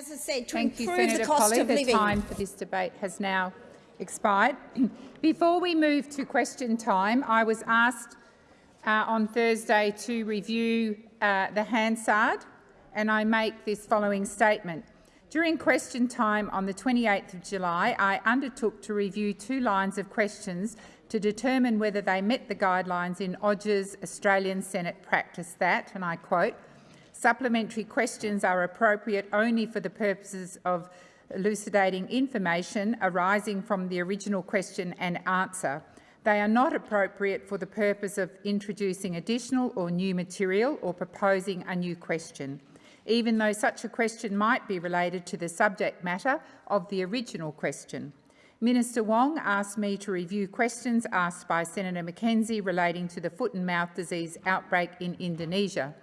as I said, to Thank improve you, Senator the cost of the living. time for this debate has now expired. Before we move to question time, I was asked uh, on Thursday to review uh, the Hansard, and I make this following statement. During question time on the 28th of July, I undertook to review two lines of questions to determine whether they met the guidelines in Odgers' Australian Senate practice that, and I quote, supplementary questions are appropriate only for the purposes of elucidating information arising from the original question and answer. They are not appropriate for the purpose of introducing additional or new material or proposing a new question, even though such a question might be related to the subject matter of the original question. Minister Wong asked me to review questions asked by Senator McKenzie relating to the foot and mouth disease outbreak in Indonesia.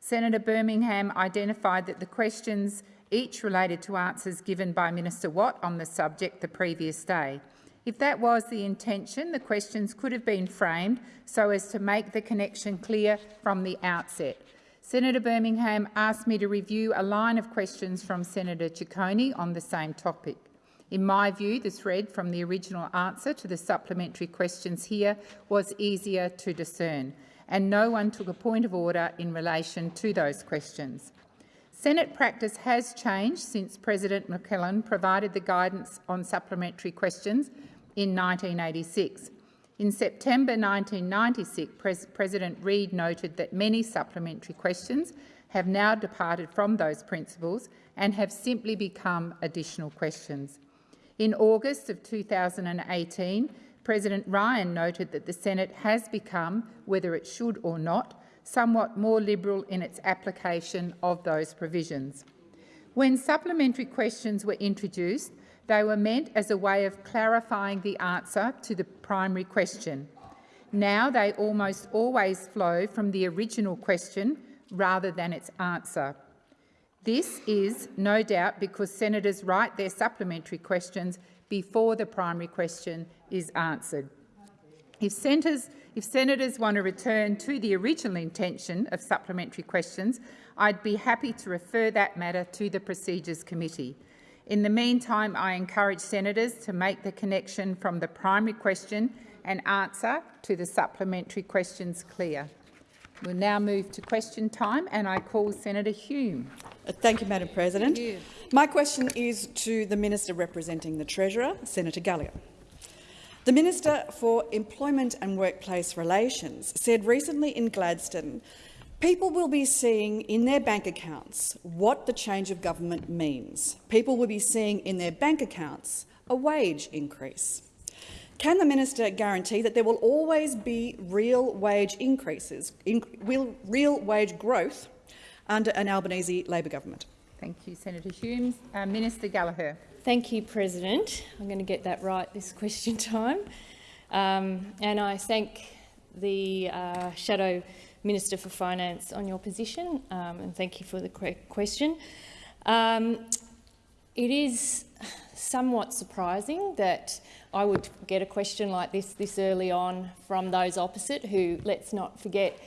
Senator Birmingham identified that the questions each related to answers given by Minister Watt on the subject the previous day. If that was the intention, the questions could have been framed so as to make the connection clear from the outset. Senator Birmingham asked me to review a line of questions from Senator Ciccone on the same topic. In my view, the thread from the original answer to the supplementary questions here was easier to discern, and no one took a point of order in relation to those questions. Senate practice has changed since President McClelland provided the guidance on supplementary questions in 1986. In September 1996, Pres President Reid noted that many supplementary questions have now departed from those principles and have simply become additional questions. In August of 2018, President Ryan noted that the Senate has become, whether it should or not, somewhat more liberal in its application of those provisions. When supplementary questions were introduced, they were meant as a way of clarifying the answer to the primary question. Now they almost always flow from the original question rather than its answer. This is no doubt because senators write their supplementary questions before the primary question is answered. If senators, if senators want to return to the original intention of supplementary questions, I'd be happy to refer that matter to the Procedures Committee. In the meantime, I encourage senators to make the connection from the primary question and answer to the supplementary questions clear. We'll now move to question time, and I call Senator Hume. Uh, thank you, Madam President. You. My question is to the Minister representing the Treasurer, Senator Gallagher. The Minister for Employment and Workplace Relations said recently in Gladstone, people will be seeing in their bank accounts what the change of government means. People will be seeing in their bank accounts a wage increase. Can the minister guarantee that there will always be real wage increases, in, real, real wage growth under an Albanese Labor government? Thank you, Senator Humes. Uh, minister Gallagher. Thank you, President. I'm going to get that right this question time. Um, and I thank the uh, Shadow Minister for Finance on your position, um, and thank you for the question. Um, it is somewhat surprising that I would get a question like this this early on from those opposite who, let's not forget,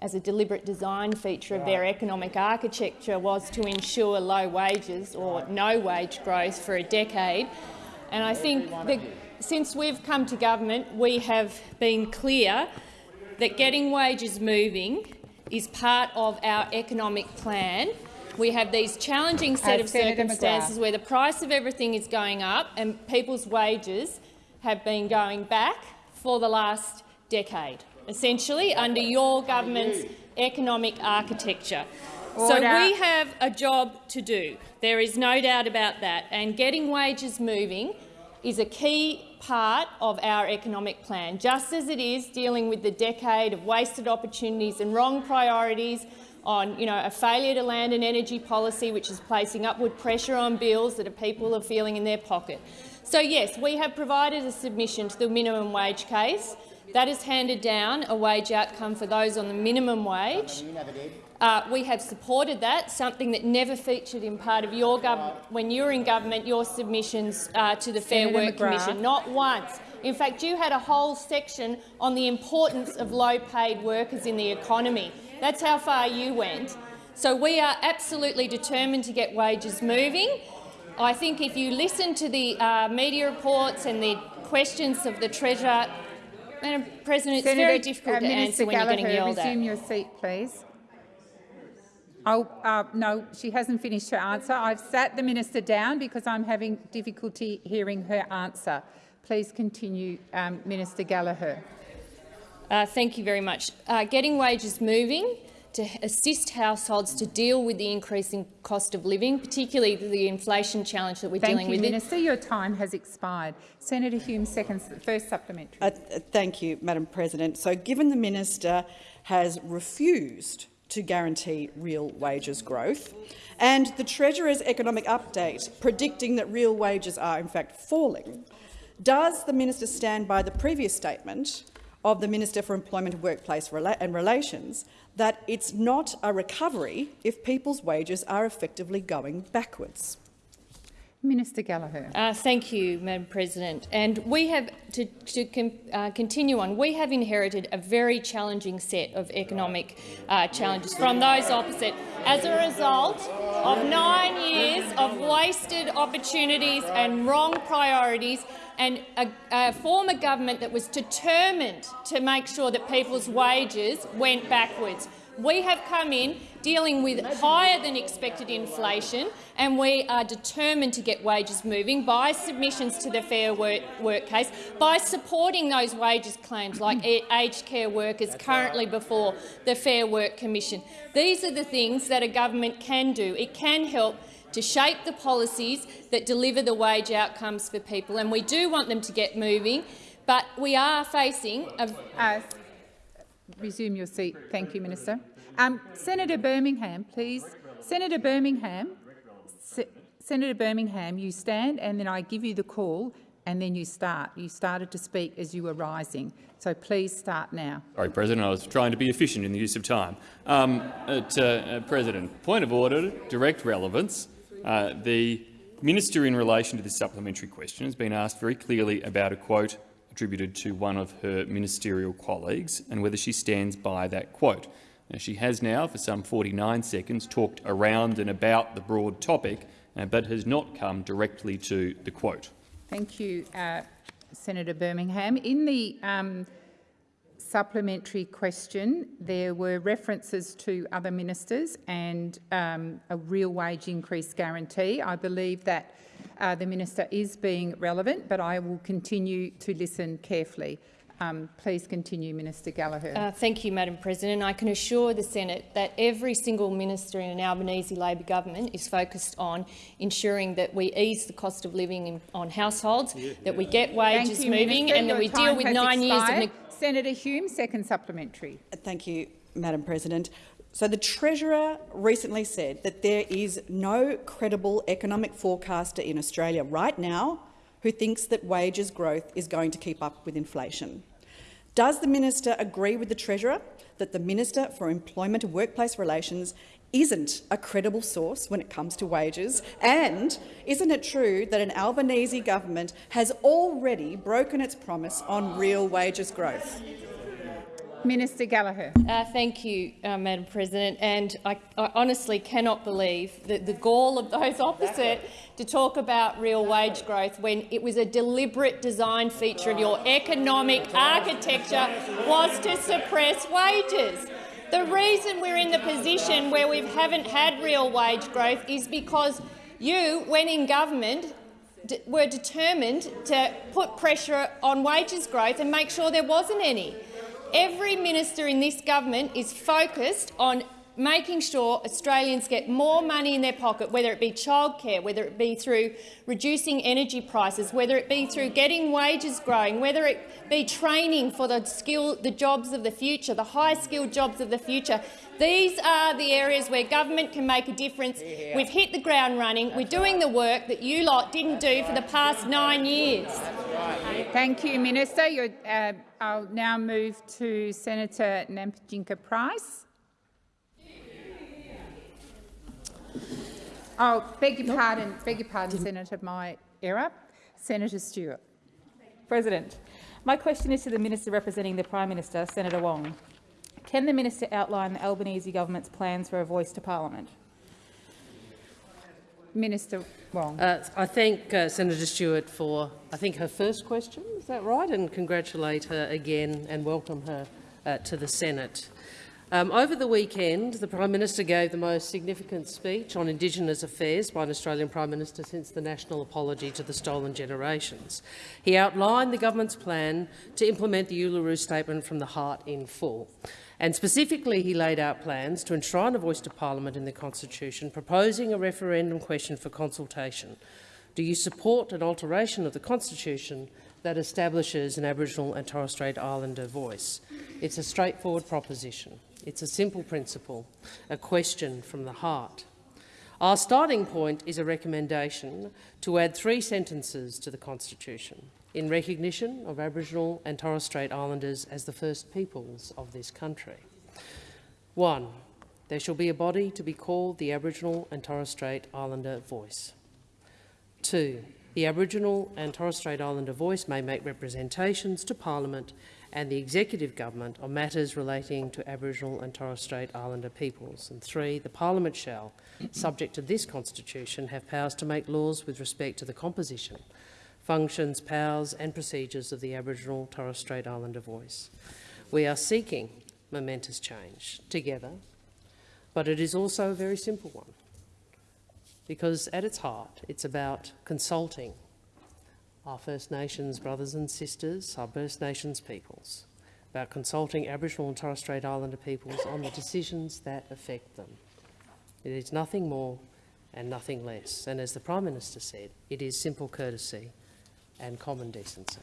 as a deliberate design feature of their economic architecture was to ensure low wages or no wage growth for a decade. And I think that since we've come to government, we have been clear that getting wages moving is part of our economic plan. We have these challenging set of Senator circumstances McGrath. where the price of everything is going up and people's wages have been going back for the last decade essentially, under your government's economic architecture. Order. So we have a job to do. There is no doubt about that. And getting wages moving is a key part of our economic plan, just as it is dealing with the decade of wasted opportunities and wrong priorities on you know, a failure to land an energy policy which is placing upward pressure on bills that people are feeling in their pocket. So yes, we have provided a submission to the minimum wage case. That has handed down a wage outcome for those on the minimum wage. Uh, we have supported that, something that never featured in part of your government when you were in government, your submissions uh, to the Fair Work McGrath. Commission, not once. In fact, you had a whole section on the importance of low-paid workers in the economy. That's how far you went. So we are absolutely determined to get wages moving. I think if you listen to the uh, media reports and the questions of the Treasurer, Madam President, Senator, it's very difficult uh, to Minister answer when Gallagher, you're getting yelled resume at. your seat, please. Oh, uh, no, she hasn't finished her answer. I've sat the minister down because I'm having difficulty hearing her answer. Please continue, um, Minister Gallagher. Uh, thank you very much. Uh, getting wages moving to assist households to deal with the increasing cost of living, particularly the inflation challenge that we're Thank dealing you, with. Minister. Your time has expired. Senator Hume, second, first supplementary. Uh, th- thank you, Madam President. So given the minister has refused to guarantee real wages growth and the Treasurer's economic update predicting that real wages are in fact falling, does the minister stand by the previous statement of the Minister for Employment and Workplace and Relations that it's not a recovery if people's wages are effectively going backwards? Minister Gallagher. Uh, thank you, Madam President. And we have, to, to uh, continue on, we have inherited a very challenging set of economic uh, challenges from those opposite as a result of nine years of wasted opportunities and wrong priorities and a, a former government that was determined to make sure that people's wages went backwards. We have come in dealing with higher than expected inflation and we are determined to get wages moving by submissions to the Fair Work, work case, by supporting those wages claims like aged care workers currently before the Fair Work Commission. These are the things that a government can do. It can help to shape the policies that deliver the wage outcomes for people, and we do want them to get moving, but we are facing a Uh, resume your seat. Thank you, Minister. Um, Senator Birmingham, please. Senator Birmingham, Se Senator Birmingham, you stand and then I give you the call and then you start. You started to speak as you were rising, so please start now. Sorry, President. I was trying to be efficient in the use of time. Um, uh, uh, President, point of order, direct relevance. Uh, the minister, in relation to this supplementary question, has been asked very clearly about a quote attributed to one of her ministerial colleagues and whether she stands by that quote. Now, she has now, for some 49 seconds, talked around and about the broad topic, uh, but has not come directly to the quote. Thank you, uh, Senator Birmingham. In the um, supplementary question, there were references to other ministers and um, a real wage increase guarantee. I believe that uh, the minister is being relevant, but I will continue to listen carefully. Um, please continue, Minister Gallagher. Uh, thank you, Madam President. I can assure the Senate that every single minister in an Albanese Labor government is focused on ensuring that we ease the cost of living in, on households, yeah, that we get wages you, moving Minister. and Your that we deal with nine expired. years of... Senator Hume, second supplementary. Thank you, Madam President. So the Treasurer recently said that there is no credible economic forecaster in Australia right now who thinks that wages growth is going to keep up with inflation. Does the minister agree with the Treasurer that the Minister for Employment and Workplace Relations isn't a credible source when it comes to wages? And isn't it true that an Albanese government has already broken its promise on real wages growth? Minister Gallagher. Uh, thank you, uh, Madam President. And I, I, honestly cannot believe that the gall of those opposite to talk about real wage growth when it was a deliberate design feature of your economic architecture was to suppress wages. The reason we're in the position where we haven't had real wage growth is because you, when in government, were determined to put pressure on wages growth and make sure there wasn't any. Every minister in this government is focused on making sure Australians get more money in their pocket, whether it be childcare, whether it be through reducing energy prices, whether it be through getting wages growing, whether it be training for the skill, the jobs of the future, the high-skilled jobs of the future. These are the areas where government can make a difference. We've hit the ground running. We're doing the work that you lot didn't do for the past nine years. Thank you, Minister. Uh, I'll now move to Senator Nampijinpa Price. Oh, beg your pardon, beg your pardon, Senator, my error. Senator Stewart. President, my question is to the Minister representing the Prime Minister, Senator Wong. Can the minister outline the Albanese government's plans for a voice to parliament? Minister Wong. Uh, I thank uh, Senator Stewart for, I think, her first question, is that right? And congratulate her again and welcome her uh, to the Senate. Um, over the weekend, the Prime Minister gave the most significant speech on Indigenous affairs by an Australian Prime Minister since the national apology to the stolen generations. He outlined the government's plan to implement the Uluru Statement from the Heart in full. And specifically, he laid out plans to enshrine a voice to parliament in the Constitution, proposing a referendum question for consultation. Do you support an alteration of the Constitution that establishes an Aboriginal and Torres Strait Islander voice? It's a straightforward proposition. It's a simple principle, a question from the heart. Our starting point is a recommendation to add three sentences to the Constitution in recognition of Aboriginal and Torres Strait Islanders as the first peoples of this country. One, there shall be a body to be called the Aboriginal and Torres Strait Islander Voice. Two, the Aboriginal and Torres Strait Islander Voice may make representations to Parliament and the Executive Government on matters relating to Aboriginal and Torres Strait Islander peoples. And three, the Parliament shall, subject to this Constitution, have powers to make laws with respect to the composition functions, powers and procedures of the Aboriginal Torres Strait Islander voice. We are seeking momentous change together, but it is also a very simple one because at its heart it's about consulting our First Nations brothers and sisters, our First Nations peoples, about consulting Aboriginal and Torres Strait Islander peoples on the decisions that affect them. It is nothing more and nothing less. And as the Prime Minister said, it is simple courtesy and common decency.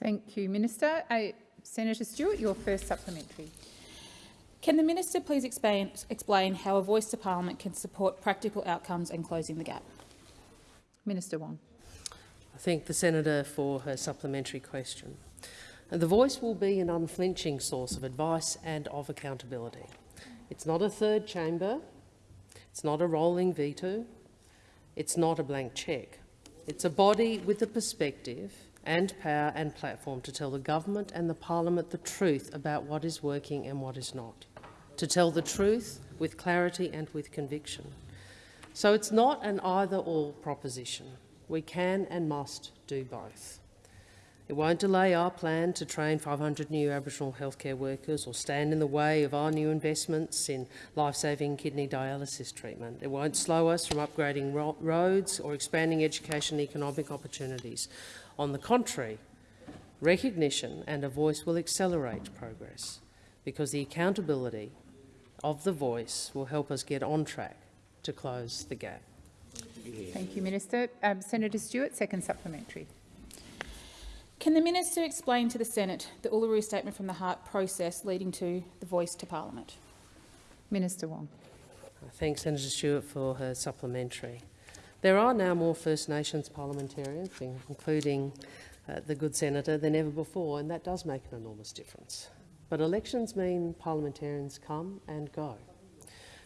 Thank you, Minister. Uh, Senator Stewart, your first supplementary. Can the minister please explain, explain how a voice to parliament can support practical outcomes and closing the gap? Minister Wong. I thank the senator for her supplementary question. The voice will be an unflinching source of advice and of accountability. It's not a third chamber, it's not a rolling veto, it's not a blank cheque. It's a body with the perspective and power and platform to tell the government and the parliament the truth about what is working and what is not, to tell the truth with clarity and with conviction. So it's not an either-or proposition. We can and must do both. It won't delay our plan to train 500 new Aboriginal healthcare workers or stand in the way of our new investments in life-saving kidney dialysis treatment. It won't slow us from upgrading ro roads or expanding education and economic opportunities. On the contrary, recognition and a voice will accelerate progress because the accountability of the voice will help us get on track to close the gap. Thank you, Minister. Um, Senator Stewart, second supplementary. Can the minister explain to the Senate the Uluru Statement from the Heart process leading to the voice to parliament? Minister Wong. I thank Senator Stewart for her supplementary. There are now more First Nations parliamentarians, including uh, the good senator, than ever before, and that does make an enormous difference. But elections mean parliamentarians come and go.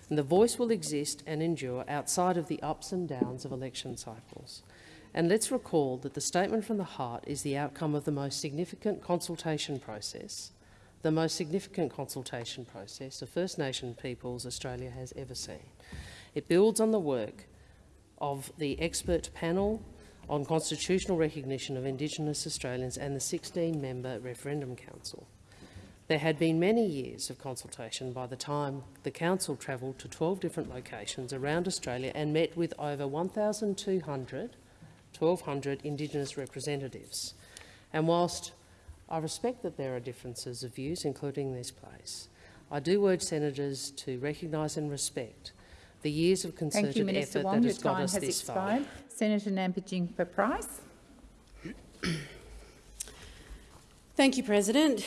And the voice will exist and endure outside of the ups and downs of election cycles. And let's recall that the statement from the heart is the outcome of the most significant consultation process, the most significant consultation process of First Nation peoples Australia has ever seen. It builds on the work of the expert panel on constitutional recognition of Indigenous Australians and the 16-member Referendum Council. There had been many years of consultation by the time the Council travelled to 12 different locations around Australia and met with over 1,200 1,200 Indigenous representatives. And whilst I respect that there are differences of views, including this place, I do urge senators to recognise and respect the years of concerted Thank you, Minister effort Wong. that Your has got time us has this expired. far. Senator Nampijinpa Price. Thank you, President.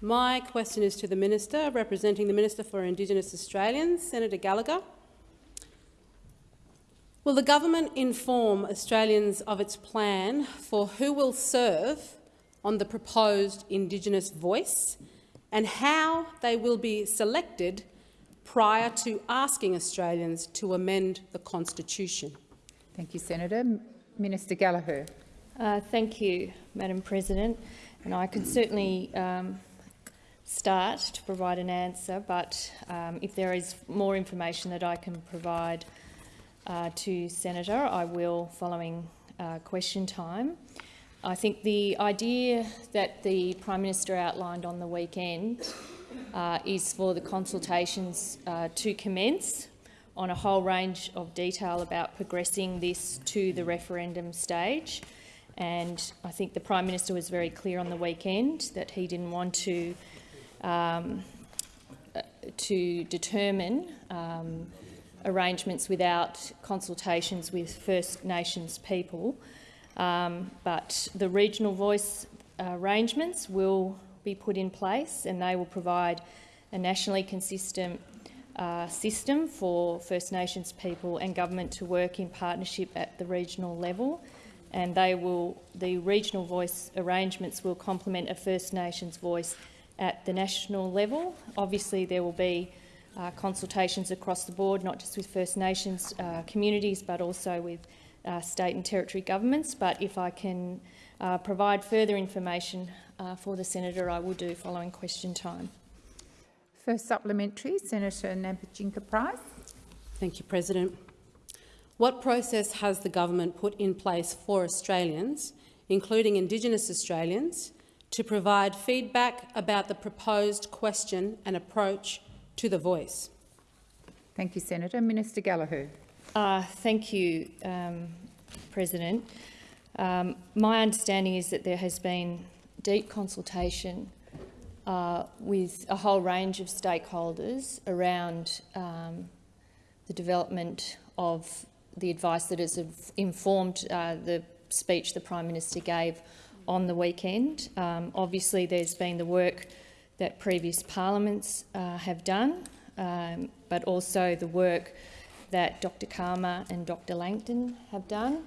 My question is to the Minister, representing the Minister for Indigenous Australians, Senator Gallagher. Will the government inform Australians of its plan for who will serve on the proposed Indigenous voice and how they will be selected prior to asking Australians to amend the Constitution? Thank you, Senator. Minister Gallagher. Uh, thank you, Madam President. And I can certainly um, start to provide an answer, but um, if there is more information that I can provide uh, to Senator, I will following uh, question time. I think the idea that the Prime Minister outlined on the weekend uh, is for the consultations uh, to commence on a whole range of detail about progressing this to the referendum stage. And I think the Prime Minister was very clear on the weekend that he didn't want to um, uh, to determine um, arrangements without consultations with First Nations people. Um, but the regional voice arrangements will be put in place and they will provide a nationally consistent uh, system for First Nations people and government to work in partnership at the regional level. And they will, the regional voice arrangements will complement a First Nations voice at the national level. Obviously, there will be uh, consultations across the board, not just with First Nations uh, communities, but also with uh, state and territory governments. But if I can uh, provide further information uh, for the senator, I will do following question time. First supplementary, Senator Nampijinpa Price. Thank you, President. What process has the government put in place for Australians, including Indigenous Australians, to provide feedback about the proposed question and approach to the voice. Thank you, Senator. Minister Gallagher. Uh, thank you, um, President. Um, my understanding is that there has been deep consultation uh, with a whole range of stakeholders around um, the development of the advice that has informed uh, the speech the Prime Minister gave on the weekend. Um, obviously, there's been the work that previous parliaments uh, have done, um, but also the work that Dr Calma and Dr Langton have done,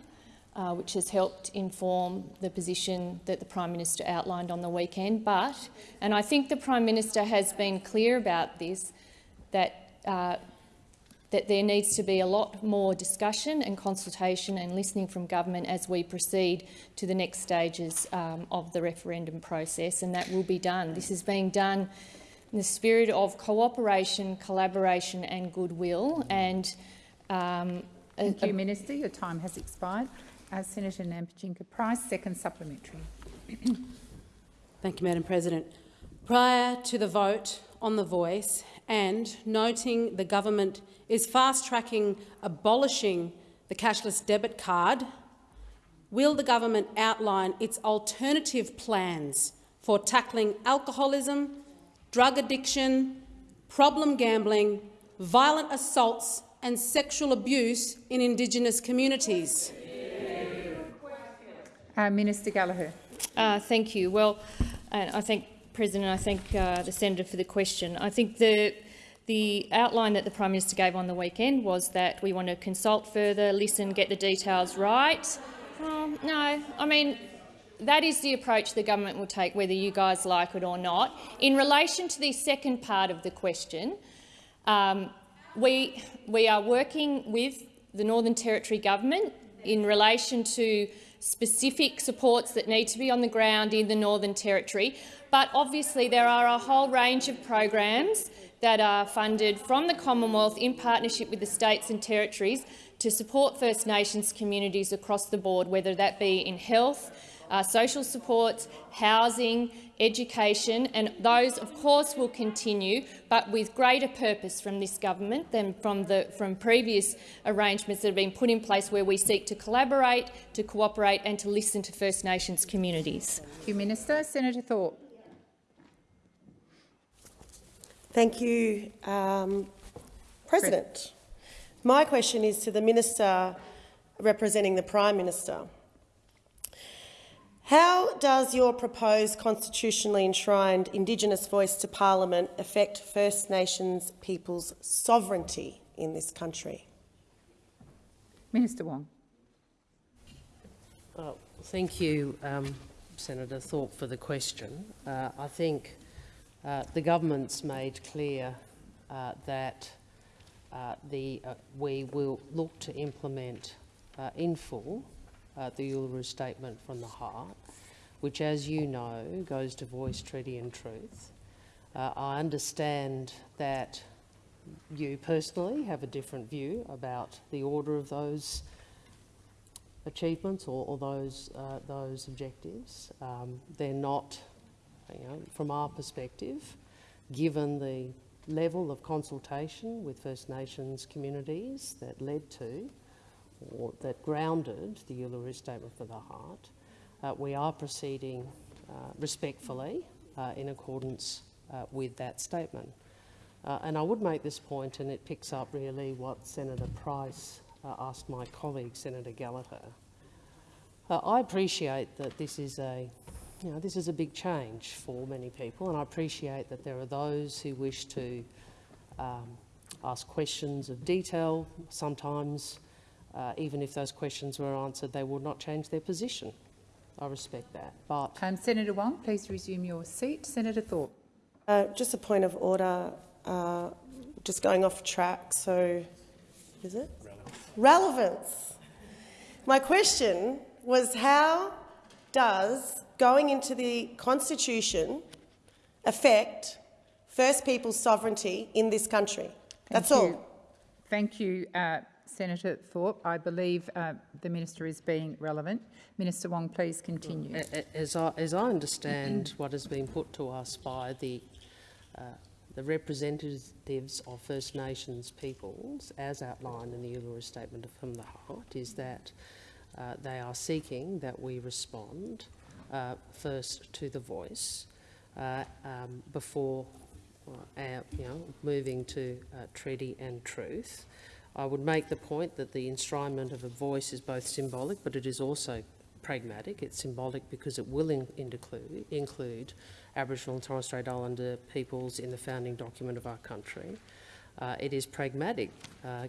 uh, which has helped inform the position that the Prime Minister outlined on the weekend. But, and I think the Prime Minister has been clear about this, that uh, that there needs to be a lot more discussion and consultation and listening from government as we proceed to the next stages um, of the referendum process, and that will be done. This is being done in the spirit of cooperation, collaboration and goodwill. And um, Thank you, Minister. Your time has expired. Uh, Senator Nampijinpa Price, second supplementary. Thank you, Madam President. Prior to the vote on the voice and noting the government is fast-tracking abolishing the cashless debit card, will the government outline its alternative plans for tackling alcoholism, drug addiction, problem gambling, violent assaults and sexual abuse in Indigenous communities? Uh, Minister Gallagher. Uh, thank you. Well, I thank President. I thank uh, the senator for the question. I think the the outline that the Prime Minister gave on the weekend was that we want to consult further, listen, get the details right. Um, no, I mean, that is the approach the government will take, whether you guys like it or not. In relation to the second part of the question, um, we, we are working with the Northern Territory government in relation to specific supports that need to be on the ground in the Northern Territory. But obviously there are a whole range of programs that are funded from the Commonwealth in partnership with the states and territories to support First Nations communities across the board, whether that be in health, uh, social supports, housing, education, and those, of course, will continue, but with greater purpose from this government than from, the, from previous arrangements that have been put in place where we seek to collaborate, to cooperate and to listen to First Nations communities. Thank you, Minister. Senator Thorpe. Thank you, um, President. My question is to the Minister representing the Prime Minister. How does your proposed constitutionally enshrined Indigenous voice to Parliament affect First Nations people's sovereignty in this country? Minister Wong. Well, thank you, um, Senator Thorpe, for the question. Uh, I think uh, the government's made clear uh, that uh, the, uh, we will look to implement in full the Uluru Statement from the Heart, which, as you know, goes to voice, treaty and truth. I understand that you personally have a different view about the order of those achievements or, or those, uh, those objectives. Um, they're not, you know, from our perspective, given the level of consultation with First Nations communities that led to or that grounded the Uluru Statement for the Heart, uh, we are proceeding uh, respectfully uh, in accordance uh, with that statement. Uh, and I would make this point, and it picks up really what Senator Price uh, asked my colleague, Senator Gallagher. I appreciate that this is a, you know, this is a big change for many people, and I appreciate that there are those who wish to um, ask questions of detail. Sometimes, uh, even if those questions were answered, they would not change their position. I respect that, but Um, Senator Wong, please resume your seat. Senator Thorpe. Uh, just a point of order, uh, just going off track. So, is it? Relevance. Relevance. My question was how does going into the Constitution affect First Peoples sovereignty in this country? That's Thank all. you. Thank you, uh, Senator Thorpe. I believe uh, the minister is being relevant. Minister Wong, please continue. A- a- As I, as I understand what has been put to us by the, uh, the representatives of First Nations peoples, as outlined in the Uluru Statement from the Heart, is that uh, they are seeking that we respond uh, first to the voice uh, um, before uh, you know, moving to uh, treaty and truth. I would make the point that the enshrinement of a voice is both symbolic, but it is also pragmatic. It's symbolic because it will in, include, include Aboriginal and Torres Strait Islander peoples in the founding document of our country. Uh, it is pragmatic,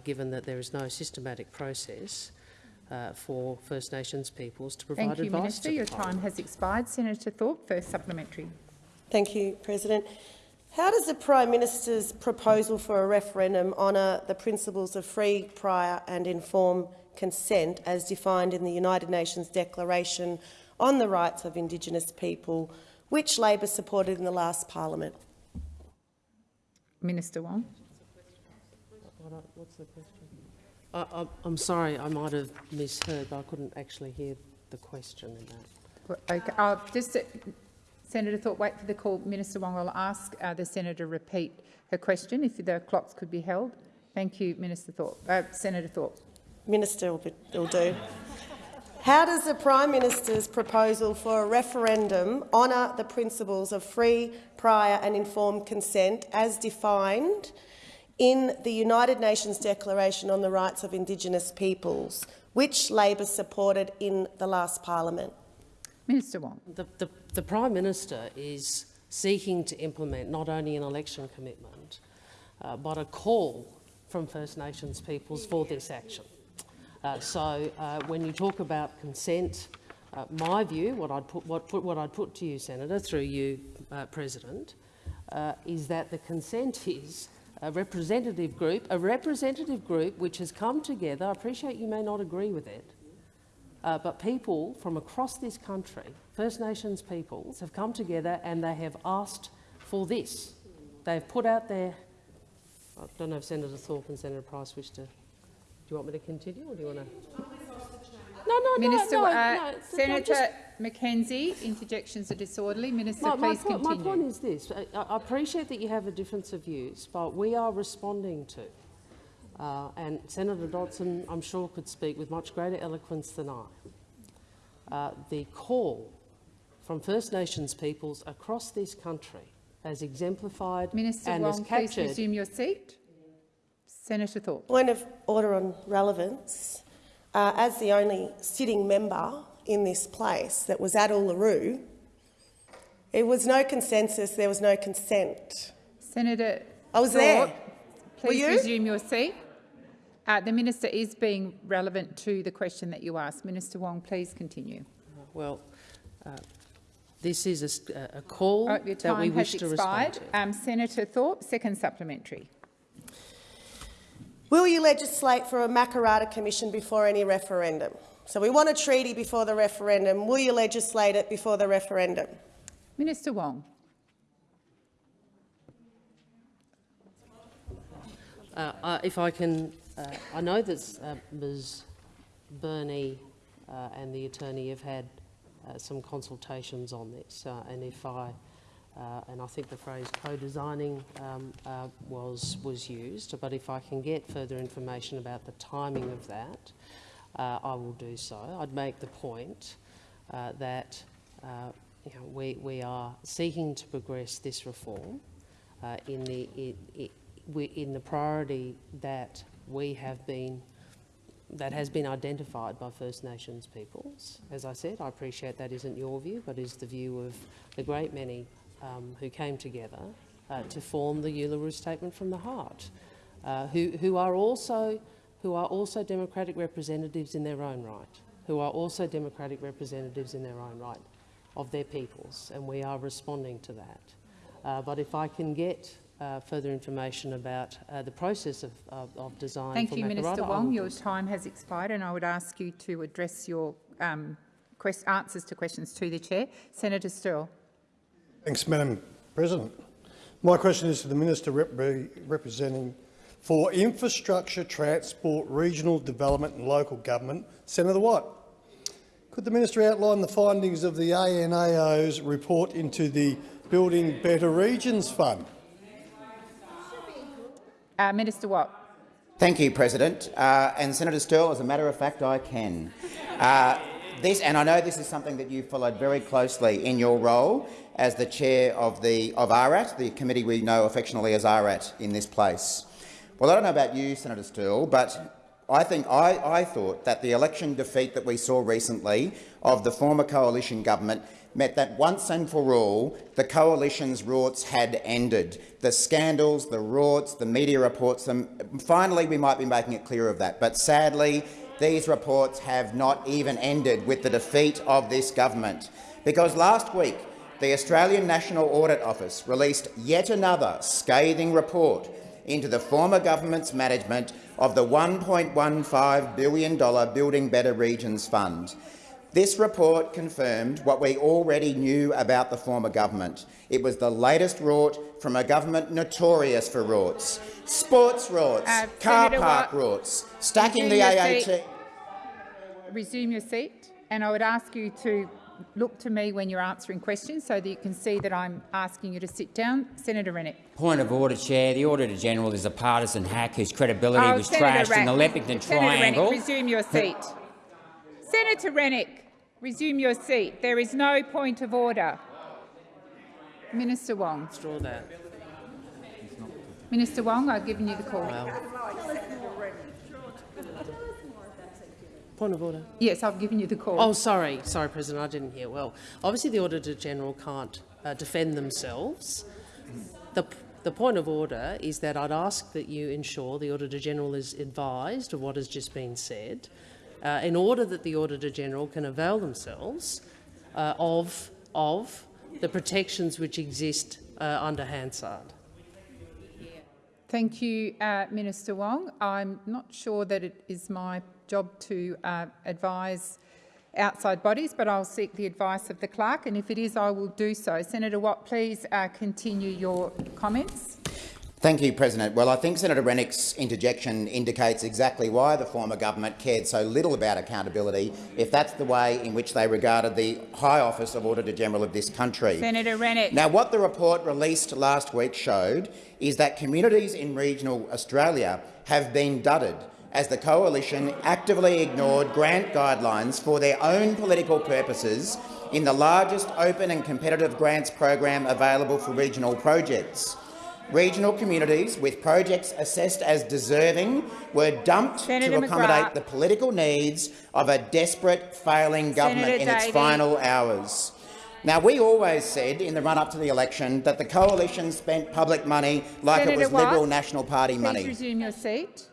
given that there is no systematic process uh, for First Nations peoples to provide Thank you, advice Minister. to Your time has expired. Senator Thorpe, first supplementary. Thank you, President. How does the Prime Minister's proposal for a referendum honour the principles of free, prior and informed consent as defined in the United Nations Declaration on the Rights of Indigenous People, which Labor supported in the last parliament? Minister Wong. What's the question? I, I, I'm sorry, I might have misheard, but I couldn't actually hear the question in that. Okay, uh, just, uh, Senator Thorpe, wait for the call. Minister Wong will ask uh, the senator repeat her question if the clocks could be held. Thank you, Minister Thorpe. Uh, Senator Thorpe. Minister will, be, will do. How does the Prime Minister's proposal for a referendum honour the principles of free, prior and informed consent as defined in the United Nations Declaration on the Rights of Indigenous Peoples, which Labor supported in the last parliament? Minister Wong. The, the, the Prime Minister is seeking to implement not only an election commitment, uh, but a call from First Nations peoples for this action. Uh, so uh, when you talk about consent, uh, my view, what I'd put, what, put, what I'd put to you, Senator, through you, uh, President, uh, is that the consent is a representative group, a representative group which has come together. I appreciate you may not agree with it, uh, but people from across this country, First Nations peoples, have come together and they have asked for this. They've put out their... I don't know if Senator Thorpe and Senator Price wish to... Do you want me to continue or do you want to... No, no, Minister, no, no, uh, no, it's- Senator just- McKenzie, interjections are disorderly. Minister, my, my please point, my continue. point is this. I, I appreciate that you have a difference of views, but we are responding to, uh, and Senator Dodson, I'm sure, could speak with much greater eloquence than I, uh, the call from First Nations peoples across this country as exemplified Minister and as Wong, please resume your seat. Senator Thorpe. Point of order on relevance. Uh, as the only sitting member in this place that was at Uluru, it was no consensus, there was no consent. Senator I was Thorpe, there. Please you? resume your seat. Uh, the minister is being relevant to the question that you asked. Minister Wong, please continue. Well, uh, this is a call Oh, that we wish has to expired. respond to. Um, Senator Thorpe, second supplementary. Will you legislate for a Makarrata Commission before any referendum? So we want a treaty before the referendum. Will you legislate it before the referendum? Minister Wong. Uh, if I can, uh, I know that uh, Ms. Burney uh, and the attorney have had uh, some consultations on this, uh, and if I, and I think the phrase co-designing um, was was used, but if I can get further information about the timing of that, uh, I will do so. I'd make the point uh, that uh, you know, we we are seeking to progress this reform uh, in the in, in, the priority that we have been that has been identified by First Nations peoples. As I said, I appreciate that isn't your view, but is the view of the great many um, who came together uh, to form the Uluru Statement from the Heart, uh, who, who are also who are also democratic representatives in their own right, who are also democratic representatives in their own right of their peoples, and we are responding to that. Uh, but if I can get uh, further information about uh, the process of, of, of design Thank for you, Minister Wong. Your time has expired and I would ask you to address your um, quest answers to questions to the chair. Senator Sterle. Thanks, Madam President. My question is to the Minister rep representing for Infrastructure, Transport, Regional Development and Local Government, Senator Watt. Could the Minister outline the findings of the ANAO's report into the Building Better Regions Fund? Uh, Minister Watt. Thank you, President. Uh, and Senator Sterle, as a matter of fact, I can. Uh, this, and I know this is something that you followed very closely in your role as the chair of the of ARAT, the committee we know affectionately as ARAT in this place. Well, I don't know about you, Senator Sterle, but I think I, I thought that the election defeat that we saw recently of the former coalition government meant that once and for all the coalition's rorts had ended. The scandals, the rorts, the media reports them. Finally, we might be making it clear of that. But sadly, these reports have not even ended with the defeat of this government. Because last week, the Australian National Audit Office released yet another scathing report into the former government's management of the $1.15 billion Building Better Regions Fund. This report confirmed what we already knew about the former government. It was the latest rort from a government notorious for rorts. Sports rorts, Uh, car Senator park Watt, rorts, stacking the AAT. Resume your seat, and I would ask you to look to me when you're answering questions so that you can see that I'm asking you to sit down. Senator Rennick. Point of order, Chair. The Auditor General is a partisan hack whose credibility Oh, was Senator trashed in the Rack- Leppington Senator Triangle. Rennick, resume your seat. Senator Rennick, resume your seat. There is no point of order. Minister Wong. Draw that. Minister Wong, I've given you the call. Point of order. Yes, I've given you the call. Oh, sorry. Sorry, President, I didn't hear well. Obviously, the Auditor-General can't uh, defend themselves. The, the point of order is that I'd ask that you ensure the Auditor-General is advised of what has just been said uh, in order that the Auditor-General can avail themselves uh, of, of the protections which exist uh, under Hansard. Thank you, uh, Minister Wong. I'm not sure that it is my job to uh, advise outside bodies, but I'll seek the advice of the clerk, and if it is, I will do so. Senator Watt, please uh, continue your comments. Thank you, President. Well, I think Senator Rennick's interjection indicates exactly why the former government cared so little about accountability, if that's the way in which they regarded the High Office of Auditor-General of this country. Senator Rennick. Now, what the report released last week showed is that communities in regional Australia have been dudded as the coalition actively ignored grant guidelines for their own political purposes in the largest open and competitive grants program available for regional projects. Regional communities with projects assessed as deserving were dumped Senator to accommodate McGrath. the political needs of a desperate, failing government Senator in its final hours. Now, we always said in the run-up to the election that the coalition spent public money like it Senator was Liberal National Party Please money. resume your seat.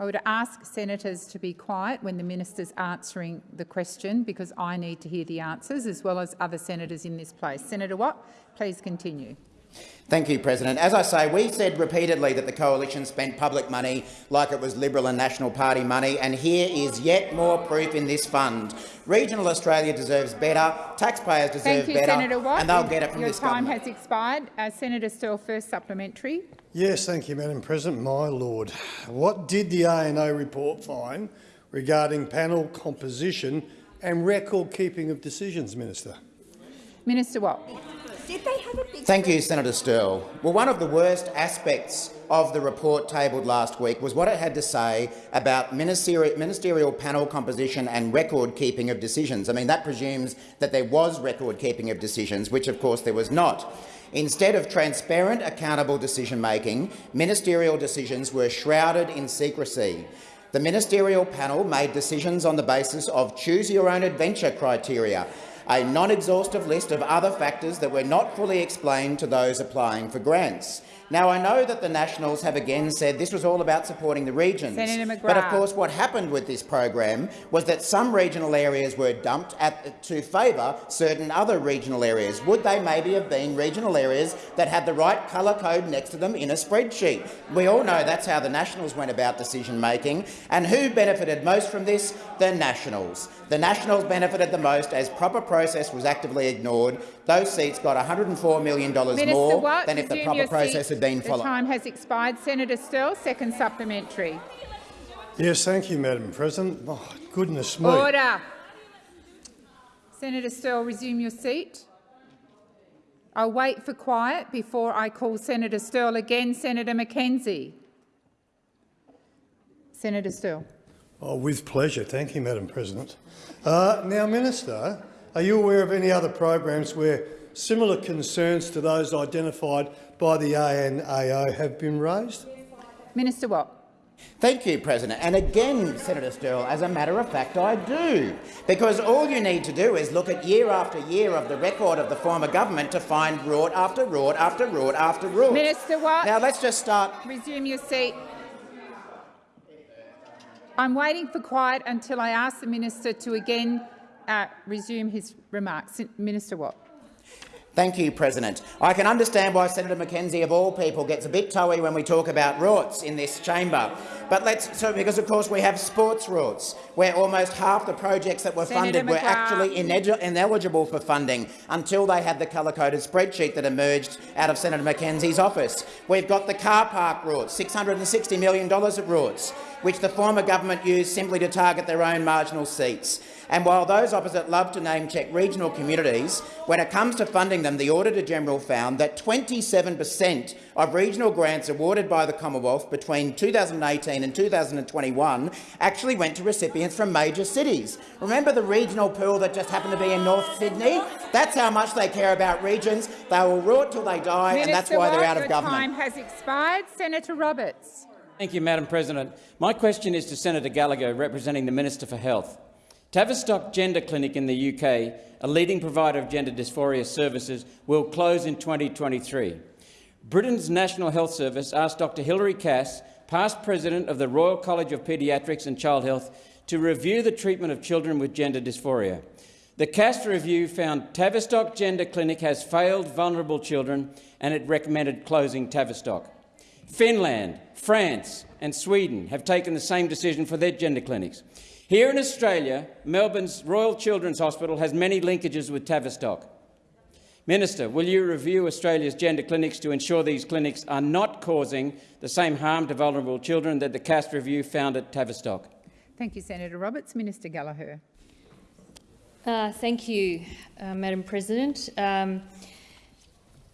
I would ask senators to be quiet when the minister's answering the question because I need to hear the answers as well as other senators in this place. Senator Watt, please continue. Thank you, President. As I say, we said repeatedly that the coalition spent public money like it was Liberal and National Party money, and here is yet more proof in this fund. Regional Australia deserves better, taxpayers deserve Thank you, better, Senator Watt. and they'll get it from Your this time government. has expired. Uh, Senator Sterle, first supplementary. Yes, thank you, Madam President. My lord, what did the ANO report find regarding panel composition and record keeping of decisions, Minister? Minister Watt. Thank you, Senator Sterle. Well, one of the worst aspects of the report tabled last week was what it had to say about ministerial, ministerial panel composition and record keeping of decisions. I mean, that presumes that there was record keeping of decisions, which of course there was not. Instead of transparent, accountable decision-making, ministerial decisions were shrouded in secrecy. The ministerial panel made decisions on the basis of choose-your-own-adventure criteria, a non-exhaustive list of other factors that were not fully explained to those applying for grants. Now, I know that the Nationals have again said this was all about supporting the regions. But of course, what happened with this program was that some regional areas were dumped at, to favour certain other regional areas. Would they maybe have been regional areas that had the right colour code next to them in a spreadsheet? We all know that's how the Nationals went about decision-making. And who benefited most from this? The Nationals. The Nationals benefited the most as proper process was actively ignored. Those seats got $104 million Minister more Watt, than if the proper process seat. had been The followed. time has expired. Senator Sterle, second supplementary. Yes, thank you, Madam President. Oh, goodness me. Order. Senator Sterle, resume your seat. I'll wait for quiet before I call Senator Sterle again. Senator McKenzie. Senator Sterle. Oh, with pleasure. Thank you, Madam President. Uh, now, Minister, are you aware of any other programs where similar concerns to those identified by the ANAO have been raised? Minister Watt. Thank you, President. And again, Senator Sterle, as a matter of fact, I do. Because all you need to do is look at year after year of the record of the former government to find rort after rort after rort after rort. Minister Watt. Now, let's just start. Resume your seat. I'm waiting for quiet until I ask the minister to again uh, resume his remarks. Minister Watt. Thank you, President. I can understand why Senator McKenzie, of all people, gets a bit toey when we talk about rorts in this chamber. But let's so because, of course, we have sports rorts, where almost half the projects that were Senator funded were actually ineligible for funding until they had the colour-coded spreadsheet that emerged out of Senator McKenzie's office. We've got the car park rorts, $660 million of rorts, which the former government used simply to target their own marginal seats. And while those opposite love to name-check regional communities, when it comes to funding them, the Auditor-General found that 27 per cent of regional grants awarded by the Commonwealth between 2018 and 2021 actually went to recipients from major cities. Remember the regional pool that just happened to be in North Sydney? That's how much they care about regions. They will rot till they die, Minister and that's why they're out of government. time has expired. Senator Roberts. Thank you, Madam President. My question is to Senator Gallagher, representing the Minister for Health. Tavistock Gender Clinic in the UK, a leading provider of gender dysphoria services, will close in 2023. Britain's National Health Service asked Dr Hilary Cass, past president of the Royal College of Paediatrics and Child Health, to review the treatment of children with gender dysphoria. The Cass review found Tavistock Gender Clinic has failed vulnerable children and it recommended closing Tavistock. Finland, France and Sweden have taken the same decision for their gender clinics. Here in Australia, Melbourne's Royal Children's Hospital has many linkages with Tavistock. Minister, will you review Australia's gender clinics to ensure these clinics are not causing the same harm to vulnerable children that the Cass review found at Tavistock? Thank you, Senator Roberts. Minister Gallagher. Uh, thank you, uh, Madam President. Um,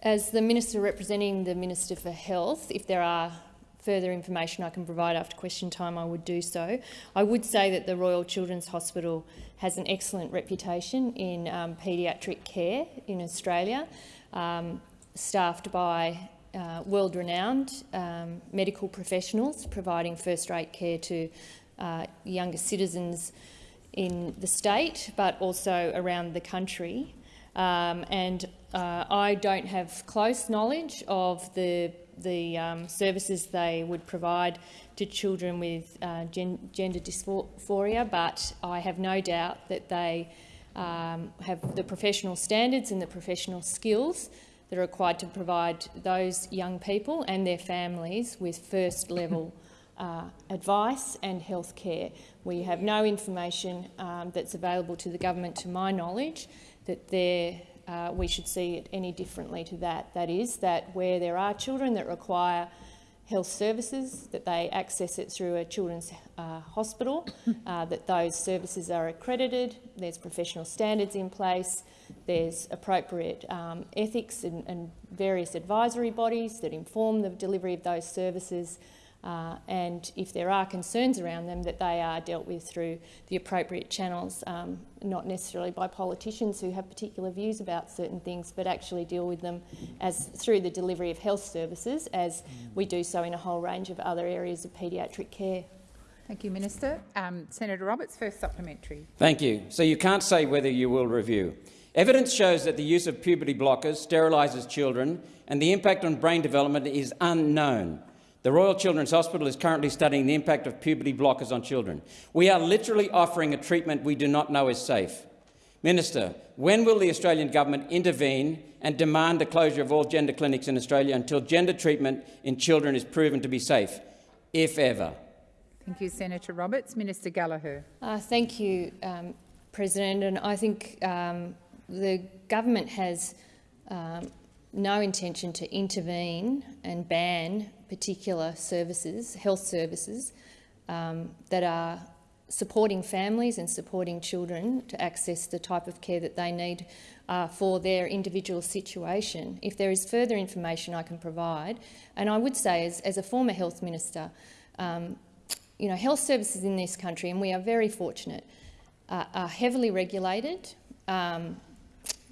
as the Minister representing the Minister for Health, if there are further information I can provide after question time, I would do so. I would say that the Royal Children's Hospital has an excellent reputation in um, paediatric care in Australia, um, staffed by uh, world-renowned um, medical professionals providing first-rate care to uh, younger citizens in the state, but also around the country. Um, and uh, I don't have close knowledge of the the um, services they would provide to children with uh, gen gender dysphoria, but I have no doubt that they um, have the professional standards and the professional skills that are required to provide those young people and their families with first level uh, advice and health care. We have no information um, that's available to the government, to my knowledge, that they're uh, we should see it any differently to that. That is, that where there are children that require health services, that they access it through a children's uh, hospital, uh, that those services are accredited, there's professional standards in place, there's appropriate um, ethics and, and, various advisory bodies that inform the delivery of those services, uh, and if there are concerns around them, that they are dealt with through the appropriate channels, um, not necessarily by politicians who have particular views about certain things, but actually deal with them as through the delivery of health services, as we do so in a whole range of other areas of paediatric care. Thank you, Minister. Um, Senator Roberts, first supplementary. Thank you. So you can't say whether you will review. Evidence shows that the use of puberty blockers sterilises children and the impact on brain development is unknown. The Royal Children's Hospital is currently studying the impact of puberty blockers on children. We are literally offering a treatment we do not know is safe. Minister, when will the Australian government intervene and demand the closure of all gender clinics in Australia until gender treatment in children is proven to be safe, if ever? Thank you, Senator Roberts. Minister Gallagher. Uh, thank you, um, President. And I think um, the government has um, no intention to intervene and ban particular services, health services, um, that are supporting families and supporting children to access the type of care that they need uh, for their individual situation. If there is further information I can provide, and I would say as, as a former health minister, um, you know, health services in this country, and we are very fortunate, uh, are heavily regulated. Um,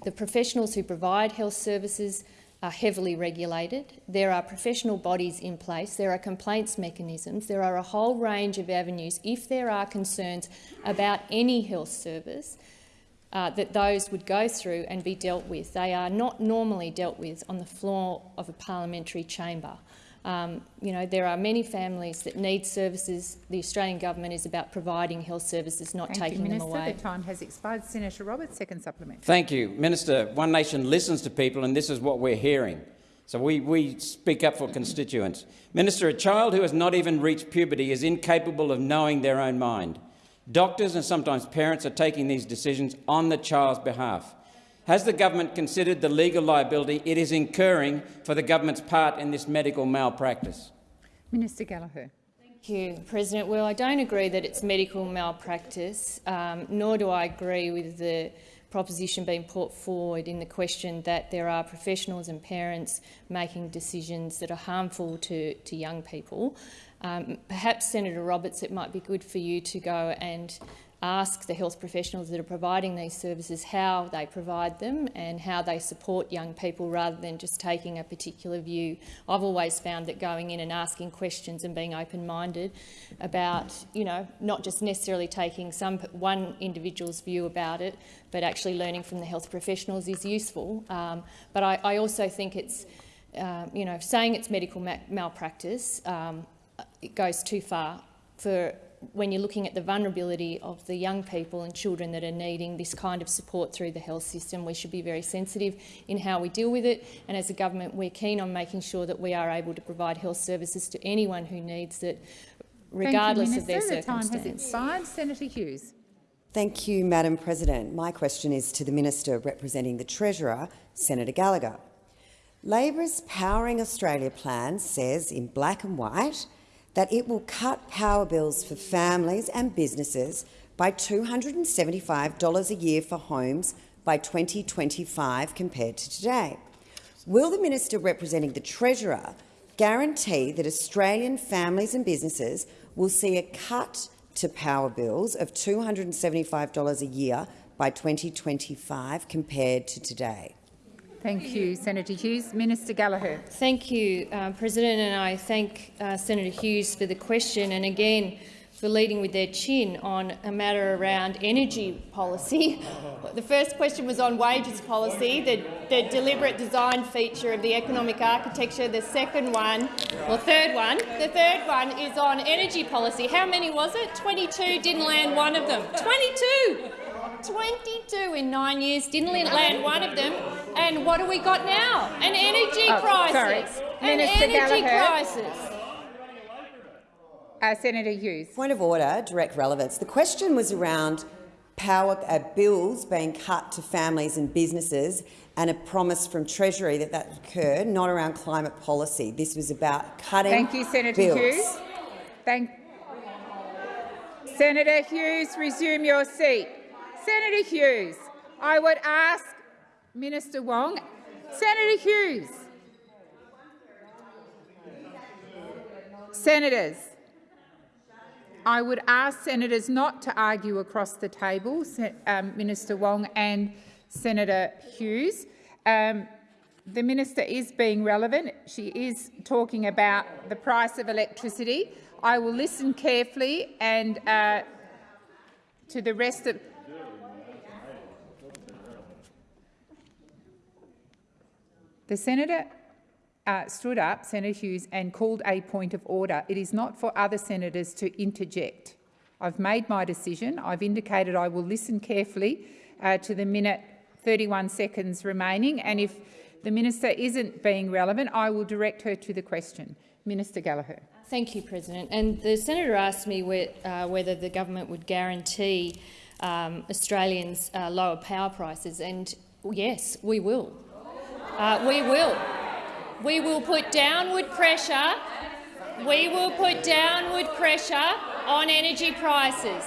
the professionals who provide health services are heavily regulated. There are professional bodies in place. There are complaints mechanisms. There are a whole range of avenues. If there are concerns about any health service, uh, that those would go through and be dealt with. They are not normally dealt with on the floor of a parliamentary chamber. Um, you know, there are many families that need services. The Australian government is about providing health services, not Thank taking you, them Minister. away. The time has expired. Senator Roberts, second supplement. Thank you. Minister, One Nation listens to people and this is what we're hearing. So we, we speak up for constituents. Minister, a child who has not even reached puberty is incapable of knowing their own mind. Doctors and sometimes parents are taking these decisions on the child's behalf. Has the government considered the legal liability it is incurring for the government's part in this medical malpractice? Minister Gallagher. Thank you, President. Well, I don't agree that it's medical malpractice, um, nor do I agree with the proposition being put forward in the question that there are professionals and parents making decisions that are harmful to, to young people. Um, perhaps, Senator Roberts, it might be good for you to go and ask the health professionals that are providing these services how they provide them and how they support young people rather than just taking a particular view. I've always found that going in and asking questions and being open-minded about, you know, not just necessarily taking some one individual's view about it, but actually learning from the health professionals is useful. Um, but I, I, also think it's, um, you know, saying it's medical ma malpractice, um, it goes too far for when you're looking at the vulnerability of the young people and children that are needing this kind of support through the health system, we should be very sensitive in how we deal with it. And as a government, we're keen on making sure that we are able to provide health services to anyone who needs it, regardless you, of their the circumstance. Time has expired. Senator Hughes. Thank you, Madam President. My question is to the Minister representing the Treasurer, Senator Gallagher. Labor's Powering Australia plan says in black and white that it will cut power bills for families and businesses by $275 a year for homes by 2025 compared to today. Will the minister representing the Treasurer guarantee that Australian families and businesses will see a cut to power bills of $275 a year by 2025 compared to today? Thank you, Senator Hughes. Minister Gallagher. Thank you, uh, President, and I thank uh, Senator Hughes for the question and again for leading with their chin on a matter around energy policy. The first question was on wages policy, the, the deliberate design feature of the economic architecture. The second one, or third one, the third one is on energy policy. How many was it? 22 didn't land one of them. 22! 22 in nine years, didn't land one of them. And what do we got now? An energy oh, crisis. Sorry. An Minister energy Gallagher. crisis. Uh, Senator Hughes. Point of order, direct relevance. The question was around power uh, bills being cut to families and businesses and a promise from Treasury that that would occur, not around climate policy. This was about cutting Thank you, Senator bills. Hughes. Thank Senator Hughes, resume your seat. Senator Hughes, I would ask Minister Wong. Senator Hughes. Senators, I would ask senators not to argue across the table, um, Minister Wong and Senator Hughes. Um, the minister is being relevant. She is talking about the price of electricity. I will listen carefully and uh, to the rest of. The senator uh, stood up, Senator Hughes, and called a point of order. It is not for other senators to interject. I've made my decision. I've indicated I will listen carefully uh, to the minute 31 seconds remaining, and if the minister isn't being relevant, I will direct her to the question. Minister Gallagher. Thank you, President. And the senator asked me uh, whether the government would guarantee um, Australians uh, lower power prices, and yes, we will. Uh, we will. We will put downward pressure. We will put downward pressure on energy prices.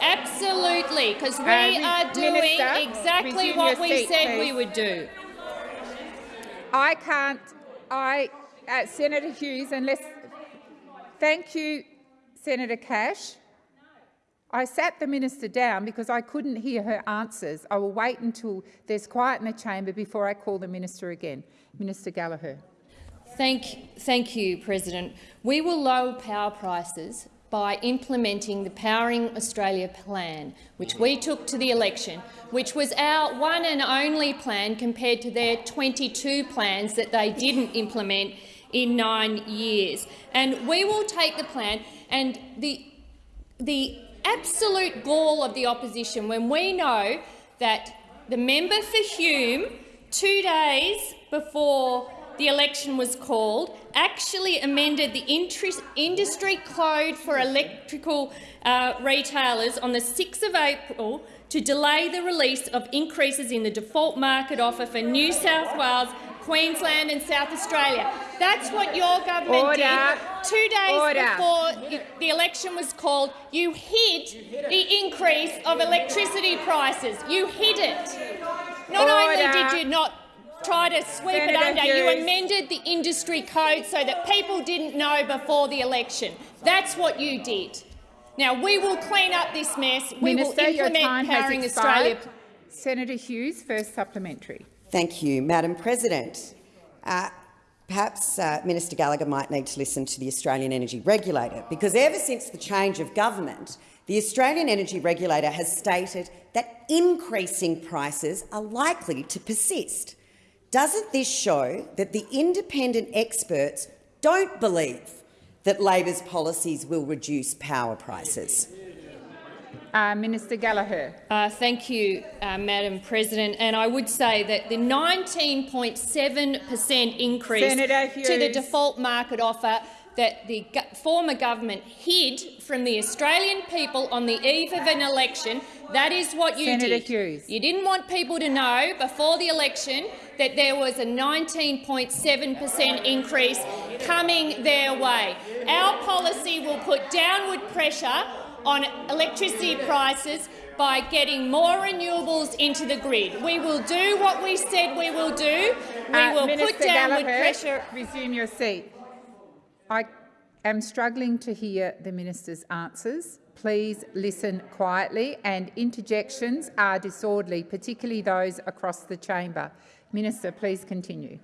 Absolutely, because we are doing Minister, exactly what we seat, said we would do. I can't. I, uh, Senator Hughes, unless. Thank you, Senator Cash. I sat the minister down because I couldn't hear her answers. I will wait until there's quiet in the chamber before I call the minister again. Minister Gallagher. Thank, thank you, President. We will lower power prices by implementing the Powering Australia plan, which we took to the election, which was our one and only plan compared to their 22 plans that they didn't implement in nine years. And we will take the plan and the, the absolute gall of the opposition when we know that the member for Hume, two days before the election was called, actually amended the industry code for electrical uh, retailers on the 6th of April to delay the release of increases in the default market offer for New South Wales, Queensland and South Australia. That's what your government Order. did. Two days Order. before the election was called, you hid the increase of electricity prices. You hid it. Not Order. only did you not try to sweep Senator it under, you amended the industry code so that people didn't know before the election. That's what you did. Now, we will clean up this mess. We will implement Powering Australia. Senator Hughes, first supplementary. Thank you, Madam President. Uh, perhaps uh, Minister Gallagher might need to listen to the Australian Energy Regulator, because ever since the change of government, the Australian Energy Regulator has stated that increasing prices are likely to persist. Doesn't this show that the independent experts don't believe that Labor's policies will reduce power prices? Uh, Minister Gallagher. Uh, thank you, uh, Madam President. And I would say that the 19.7 per cent increase to the default market offer that the former government hid from the Australian people on the eve of an election, that is what you Senator did. Hughes. You didn't want people to know before the election that there was a 19.7 per cent increase coming their way. Our policy will put downward pressure on electricity prices by getting more renewables into the grid. We will do what we said we will do. We Uh, will Minister put downward pressure. Resume your seat. I am struggling to hear the minister's answers. Please listen quietly, and interjections are disorderly, particularly those across the chamber. Minister, please continue.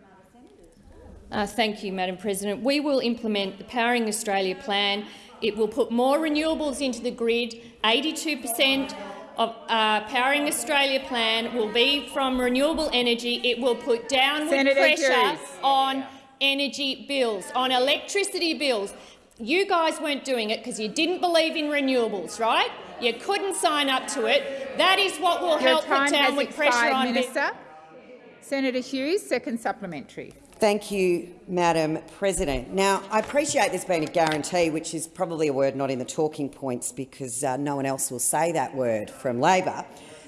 Uh, thank you, Madam President. We will implement the Powering Australia plan. It will put more renewables into the grid. 82 per cent of uh, Powering Australia plan will be from renewable energy. It will put downward Senator pressure on energy bills, on electricity bills. You guys weren't doing it because you didn't believe in renewables, right? You couldn't sign up to it. That is what will Your help put downward pressure on. Minister. Senator Hughes, second supplementary. Thank you, Madam President. Now, I appreciate there's been a guarantee, which is probably a word not in the talking points because uh, no one else will say that word from Labor.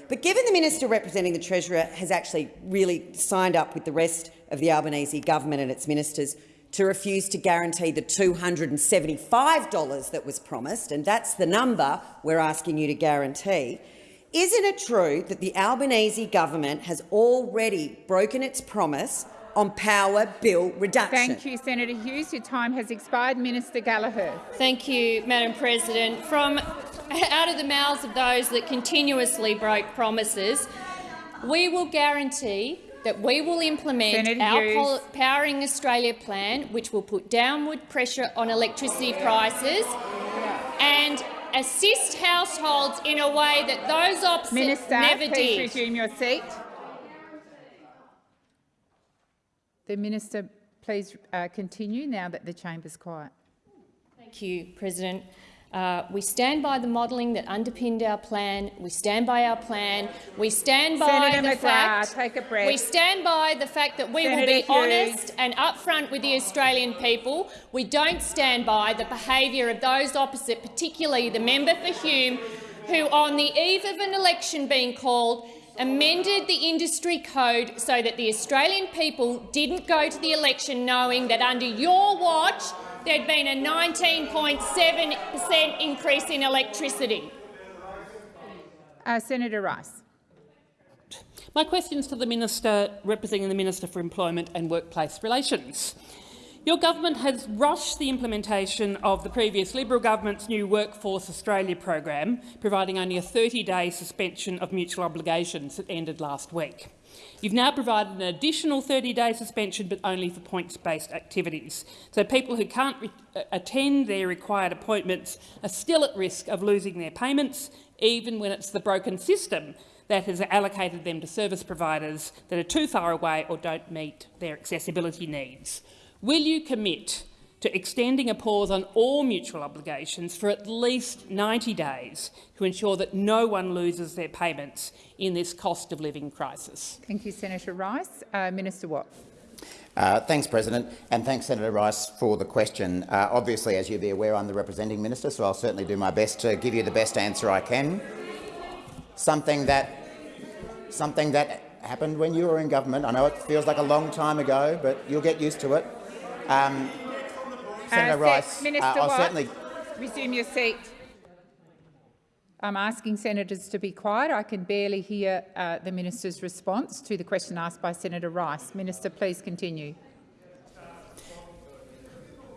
But given the minister representing the Treasurer has actually really signed up with the rest of the Albanese government and its ministers to refuse to guarantee the $275 that was promised, and that's the number we're asking you to guarantee, isn't it true that the Albanese government has already broken its promise on power bill reduction? Thank you, Senator Hughes. Your time has expired. Minister Gallagher. Thank you, Madam President. From out of the mouths of those that continuously broke promises, we will guarantee that we will implement Senator our Hughes. Powering Australia plan, which will put downward pressure on electricity prices and assist households in a way that those opposite Minister, never please did. resume your seat. The minister, please uh, continue now that the chamber's quiet. Thank you, President. Uh, we stand by the modelling that underpinned our plan. We stand by our plan. We stand by Senator the McGrath, fact. take a breath. We stand by the fact that we Senator will be Hughes. honest and upfront with the Australian people. We don't stand by the behaviour of those opposite, particularly the member for Hume, who, on the eve of an election being called, amended the industry code so that the Australian people didn't go to the election knowing that under your watch there'd been a 19.7 per cent increase in electricity. Uh, Senator Rice. My question is to the Minister representing the Minister for Employment and Workplace Relations. Your government has rushed the implementation of the previous Liberal government's new Workforce Australia program, providing only a 30-day suspension of mutual obligations that ended last week. You've now provided an additional 30-day suspension, but only for points-based activities. So people who can't uh, attend their required appointments are still at risk of losing their payments, even when it's the broken system that has allocated them to service providers that are too far away or don't meet their accessibility needs. Will you commit to extending a pause on all mutual obligations for at least 90 days to ensure that no one loses their payments in this cost of living crisis? Thank you, Senator Rice. Uh, Minister Watt. Uh, thanks, President, and thanks, Senator Rice, for the question. Uh, obviously, as you'll be aware, I'm the representing minister, so I'll certainly do my best to give you the best answer I can. Something that, something that happened when you were in government. I know it feels like a long time ago, but you'll get used to it. Um, Senator Uh, Rice, uh, Minister I'll Watt, certainly resume your seat. I'm asking senators to be quiet. I can barely hear uh, the minister's response to the question asked by Senator Rice. Minister, please continue.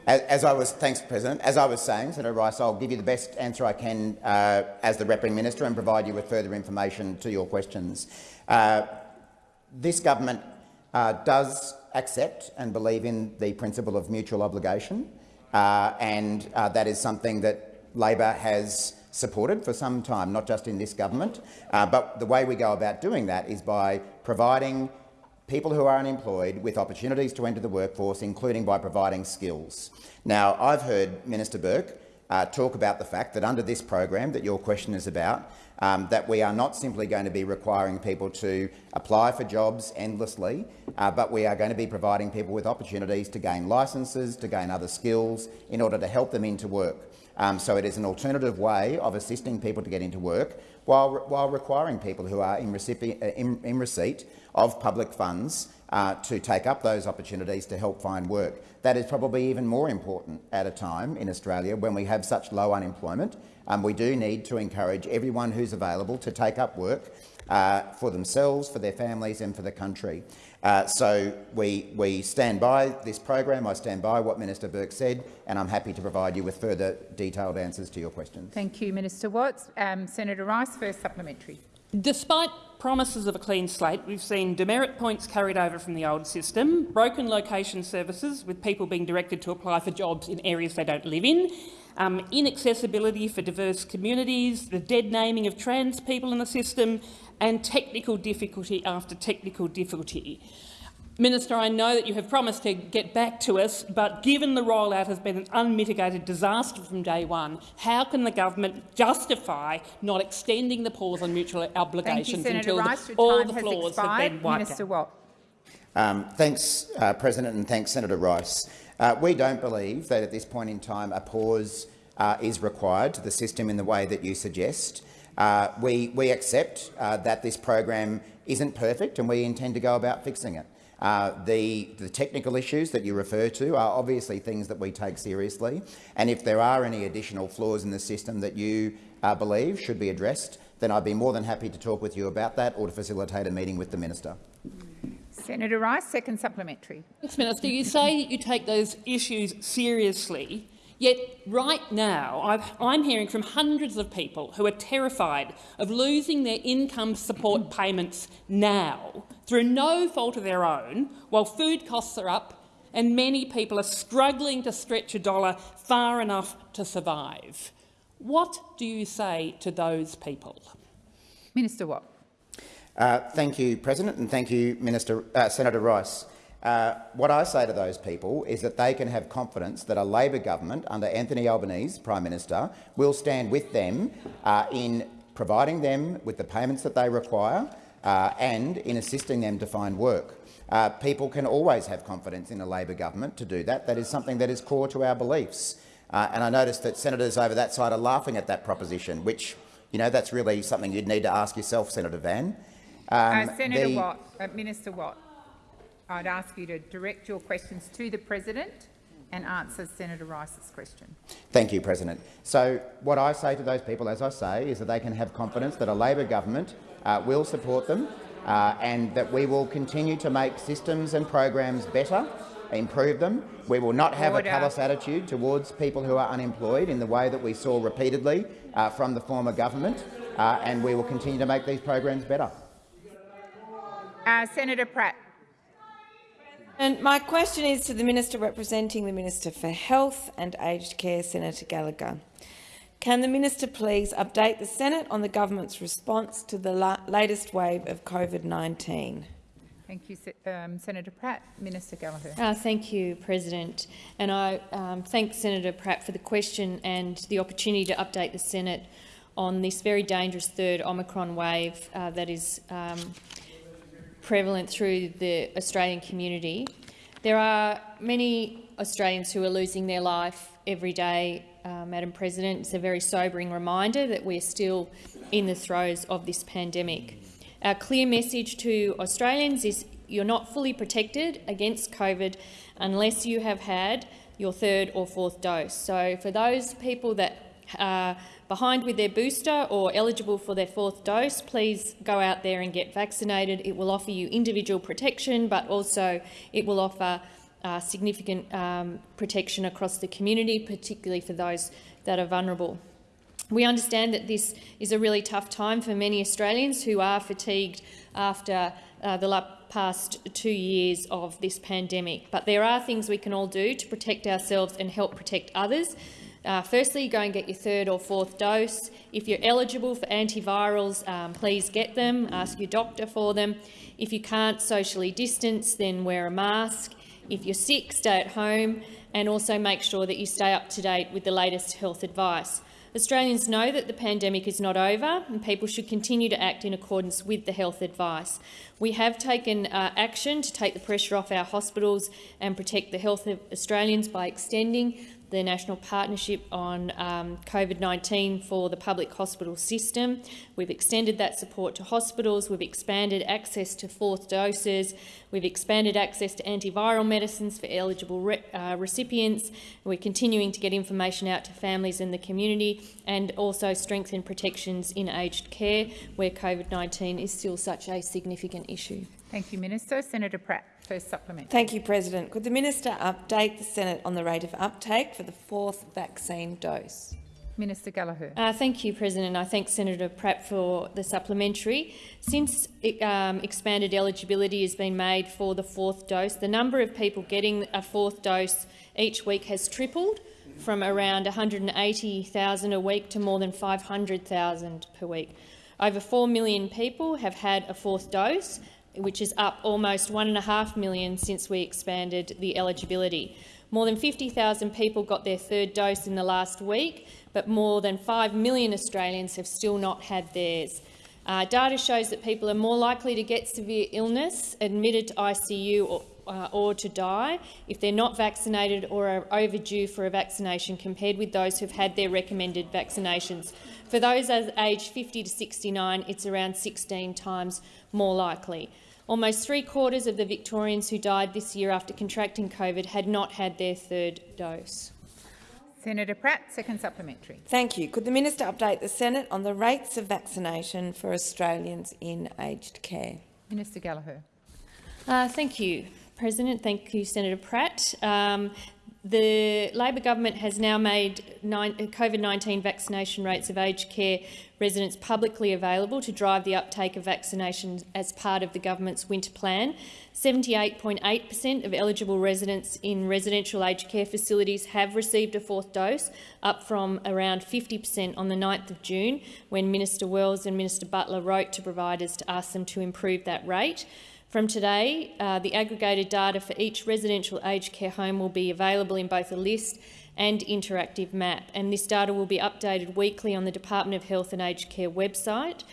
As, as I was, thanks, President. As I was saying, Senator Rice, I'll give you the best answer I can uh, as the repping minister and provide you with further information to your questions. Uh, this government uh, does accept and believe in the principle of mutual obligation, uh, and uh, that is something that Labor has supported for some time, not just in this government. Uh, but the way we go about doing that is by providing people who are unemployed with opportunities to enter the workforce, including by providing skills. Now, I've heard Minister Burke uh, talk about the fact that under this program that your question is about, um, that we are not simply going to be requiring people to apply for jobs endlessly, uh, but we are going to be providing people with opportunities to gain licences, to gain other skills in order to help them into work. Um, so it is an alternative way of assisting people to get into work while, while requiring people who are in, uh, in, in receipt of public funds uh, to take up those opportunities to help find work. That is probably even more important at a time in Australia when we have such low unemployment. Um, we do need to encourage everyone who's available to take up work uh, for themselves, for their families and for the country. Uh, so we, we stand by this program. I stand by what Minister Burke said, and I'm happy to provide you with further detailed answers to your questions. Thank you, Minister Watts. Um, Senator Rice, first supplementary. Despite promises of a clean slate, we've seen demerit points carried over from the old system, broken location services with people being directed to apply for jobs in areas they don't live in, um, inaccessibility for diverse communities, the dead naming of trans people in the system, and technical difficulty after technical difficulty. Minister, I know that you have promised to get back to us, but given the rollout has been an unmitigated disaster from day one, how can the government justify not extending the pause on mutual Thank you, obligations until Rice. the, Your all time the has flaws expired. have been wiped Minister out? Watt. Um, thanks, uh, President, and thanks, Senator Rice. Uh, we don't believe that at this point in time a pause uh, is required to the system in the way that you suggest. Uh, we, we accept uh, that this program isn't perfect and we intend to go about fixing it. Uh, the, the, technical issues that you refer to are obviously things that we take seriously, and if there are any additional flaws in the system that you uh, believe should be addressed, then I'd be more than happy to talk with you about that or to facilitate a meeting with the minister. Senator Rice, second supplementary. Yes, Minister, you say you take those issues seriously, yet right now i am hearing from hundreds of people who are terrified of losing their income support payments now through no fault of their own, while food costs are up and many people are struggling to stretch a dollar far enough to survive. What do you say to those people? Minister Watt. Uh, thank you, President, and thank you, Minister, uh, Senator Rice. Uh, what I say to those people is that they can have confidence that a Labor government under Anthony Albanese, Prime Minister, will stand with them uh, in providing them with the payments that they require uh, and in assisting them to find work. Uh, people can always have confidence in a Labor government to do that. That is something that is core to our beliefs. Uh, and I noticed that senators over that side are laughing at that proposition, which, you know, that's really something you'd need to ask yourself, Senator Van. Um, Senator the... Watt, Minister Watt, I'd ask you to direct your questions to the President and answer Senator Rice's question. Thank you, President. So what I say to those people, as I say, is that they can have confidence that a Labor government uh, will support them uh, and that we will continue to make systems and programs better improve them. We will not have Order. a callous attitude towards people who are unemployed in the way that we saw repeatedly uh, from the former government, uh, and we will continue to make these programs better. Uh, Senator Pratt. And my question is to the Minister representing the Minister for Health and Aged Care, Senator Gallagher. Can the minister please update the Senate on the government's response to the la latest wave of COVID-19? Thank you, um, Senator Pratt. Minister Gallagher. Uh, thank you, President. And I um, thank Senator Pratt for the question and the opportunity to update the Senate on this very dangerous third Omicron wave uh, that is um, prevalent through the Australian community. There are many Australians who are losing their life every day, uh, Madam President. It's a very sobering reminder that we're still in the throes of this pandemic. Our clear message to Australians is you're not fully protected against COVID unless you have had your third or fourth dose. So for those people that are behind with their booster or eligible for their fourth dose, please go out there and get vaccinated. It will offer you individual protection, but also it will offer uh, significant um, protection across the community, particularly for those that are vulnerable. We understand that this is a really tough time for many Australians who are fatigued after uh, the past two years of this pandemic. But there are things we can all do to protect ourselves and help protect others. Uh, firstly, go and get your third or fourth dose. If you're eligible for antivirals, um, please get them. Ask your doctor for them. If you can't socially distance, then wear a mask. If you're sick, stay at home and also make sure that you stay up to date with the latest health advice. Australians know that the pandemic is not over and people should continue to act in accordance with the health advice. We have taken uh, action to take the pressure off our hospitals and protect the health of Australians by extending the National Partnership on um, COVID-19 for the public hospital system. We've extended that support to hospitals, we've expanded access to fourth doses, we've expanded access to antiviral medicines for eligible re uh, recipients, we're continuing to get information out to families in the community and also strengthen protections in aged care where COVID-19 is still such a significant issue. Thank you, Minister. Senator Pratt, first supplement. Thank you, President. Could the minister update the Senate on the rate of uptake for the fourth vaccine dose? Minister Gallagher. Uh, thank you, President. I thank Senator Pratt for the supplementary. Since um, expanded eligibility has been made for the fourth dose, the number of people getting a fourth dose each week has tripled from around 180,000 a week to more than 500,000 per week. Over 4 million people have had a fourth dose, which is up almost 1.5 million since we expanded the eligibility. More than 50,000 people got their third dose in the last week, but more than 5 million Australians have still not had theirs. Uh, data shows that people are more likely to get severe illness, admitted to ICU or, uh, or to die if they're not vaccinated or are overdue for a vaccination compared with those who've had their recommended vaccinations. For those aged 50 to 69, it's around 16 times more likely. Almost three-quarters of the Victorians who died this year after contracting COVID had not had their third dose. Senator Pratt, second supplementary. Thank you. Could the minister update the Senate on the rates of vaccination for Australians in aged care? Minister Gallagher. Uh, thank you, President. Thank you, Senator Pratt. Um, the Labor government has now made COVID-19 vaccination rates of aged care residents publicly available to drive the uptake of vaccinations as part of the government's winter plan. 78.8 per cent of eligible residents in residential aged care facilities have received a fourth dose, up from around 50 per cent on the 9th of June, when Minister Wells and Minister Butler wrote to providers to ask them to improve that rate. From today, uh, the aggregated data for each residential aged care home will be available in both a list and interactive map, and this data will be updated weekly on the Department of Health and Aged Care website.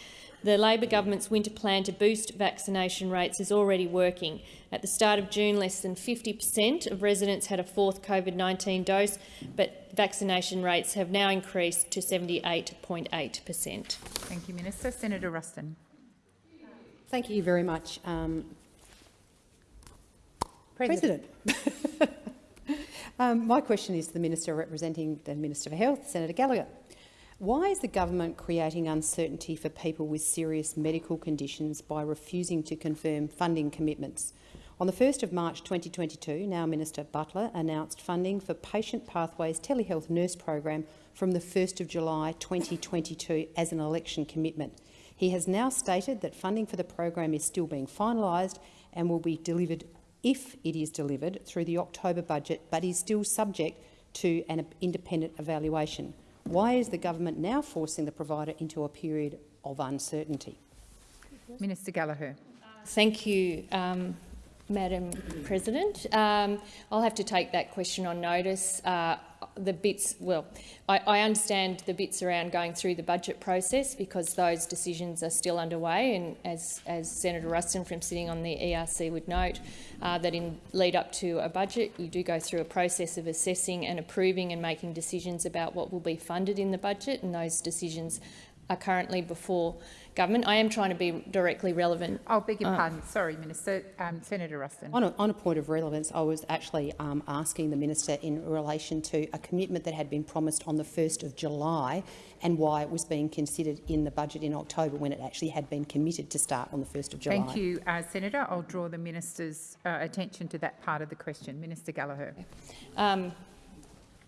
The Labor government's winter plan to boost vaccination rates is already working. At the start of June, less than 50 per cent of residents had a fourth COVID-19 dose, but vaccination rates have now increased to 78.8 per cent. Thank you, Minister. Senator Ruston. Thank you very much, um, President. President. um, my question is to the Minister representing the Minister for Health, Senator Gallagher. Why is the government creating uncertainty for people with serious medical conditions by refusing to confirm funding commitments? On the 1st of March 2022, now Minister Butler announced funding for Patient Pathways Telehealth Nurse Program from the 1st of July 2022 as an election commitment. He has now stated that funding for the program is still being finalised and will be delivered if it is delivered through the October budget, but is still subject to an independent evaluation. Why is the government now forcing the provider into a period of uncertainty? Minister Gallagher. Thank you, um, Madam President. Um, I'll have to take that question on notice. Uh, the bits, well, I, I, understand the bits around going through the budget process because those decisions are still underway. And as, as Senator Ruston from sitting on the ERC would note, uh, that in lead up to a budget you do go through a process of assessing and approving and making decisions about what will be funded in the budget. And those decisions are currently before government. I am trying to be directly relevant. I'll beg your uh, pardon. Sorry, Minister. Um, Senator Ruston. On a, on a, point of relevance, I was actually um, asking the minister in relation to a commitment that had been promised on the 1st of July and why it was being considered in the budget in October when it actually had been committed to start on the 1st of July. Thank you, uh, Senator. I'll draw the minister's uh, attention to that part of the question. Minister Gallagher. Um,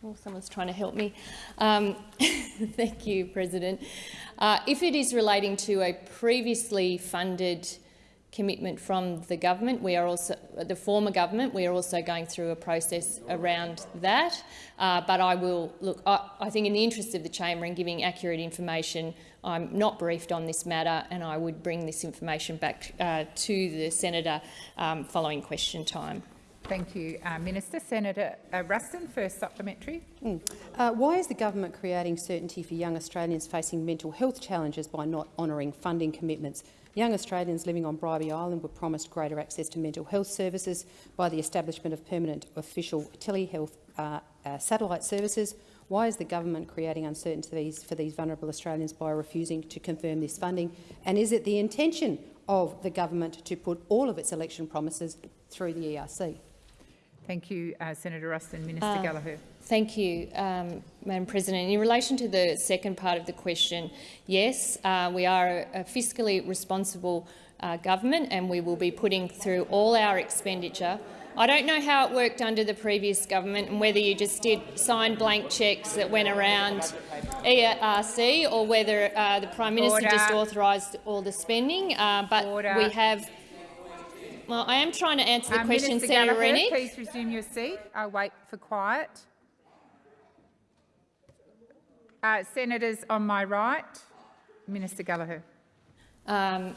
Oh, someone's trying to help me. Um, thank you, President. Uh, if it is relating to a previously funded commitment from the government, we are also the former government. We are also going through a process around that. Uh, but I will look. I, I, think, in the interest of the chamber and giving accurate information, I'm not briefed on this matter, and I would bring this information back uh, to the senator um, following question time. Thank you, uh, Minister. Senator uh, Ruston, first supplementary. Mm. Uh, why is the government creating certainty for young Australians facing mental health challenges by not honouring funding commitments? Young Australians living on Bribie Island were promised greater access to mental health services by the establishment of permanent official telehealth uh, uh, satellite services. Why is the government creating uncertainties for these vulnerable Australians by refusing to confirm this funding? And is it the intention of the government to put all of its election promises through the ERC? Thank you, uh, Senator Ruston. Minister uh, Gallagher. Thank you, um, Madam President. In relation to the second part of the question, yes, uh, we are a, fiscally responsible uh, government and we will be putting through all our expenditure. I don't know how it worked under the previous government and whether you just did sign blank cheques that went around ERC or whether uh, the Prime Minister Order. just authorised all the spending, uh, but Order. we have well, I am trying to answer the um, question, Minister Senator Gallagher, Rennick. Please resume your seat. I'll wait for quiet. Uh, senators on my right. Minister Gallagher. Um,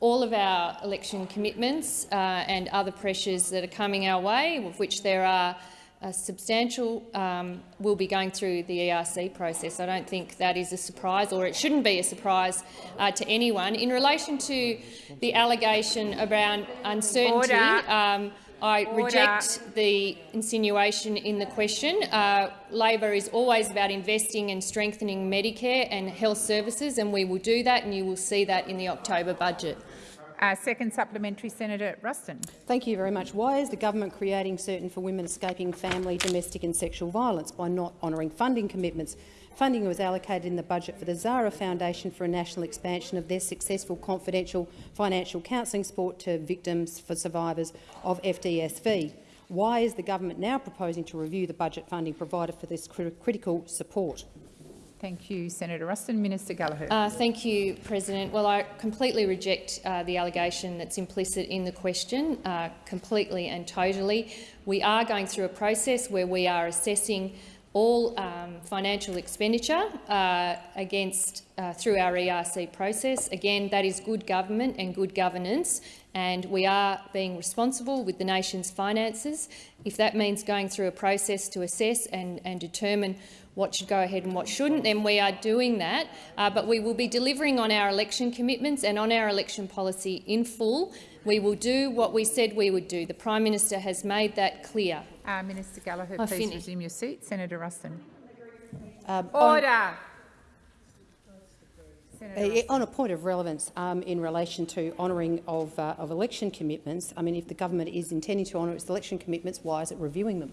all of our election commitments uh, and other pressures that are coming our way, of which there are a substantial um, will be going through the ERC process. I don't think that is a surprise, or it shouldn't be a surprise uh, to anyone. In relation to the allegation around uncertainty, um, I Order. reject the insinuation in the question. Uh, Labor is always about investing and strengthening Medicare and health services, and we will do that, and you will see that in the October budget. Uh, second supplementary, Senator Ruston. Thank you very much. Why is the government creating certain for women escaping family, domestic and sexual violence by not honouring funding commitments? Funding was allocated in the budget for the Zahra Foundation for a national expansion of their successful confidential financial counselling support to victims for survivors of FDSV. Why is the government now proposing to review the budget funding provided for this cri critical support? Thank you, Senator Ruston. Minister Gallagher. Uh, thank you, President. Well, I completely reject uh, the allegation that's implicit in the question, uh, completely and totally. We are going through a process where we are assessing all um, financial expenditure uh, against uh, through our ERC process. Again, that is good government and good governance, and we are being responsible with the nation's finances. If that means going through a process to assess and, and determine what should go ahead and what shouldn't, then we are doing that. Uh, but we will be delivering on our election commitments and on our election policy in full. We will do what we said we would do. The Prime Minister has made that clear. Uh, Minister Gallagher, I please finish. resume your seat. Senator Ruston. Um, on- Order. Uh, On a point of relevance um, in relation to honouring of, uh, of election commitments, I mean, if the government is intending to honour its election commitments, why is it reviewing them?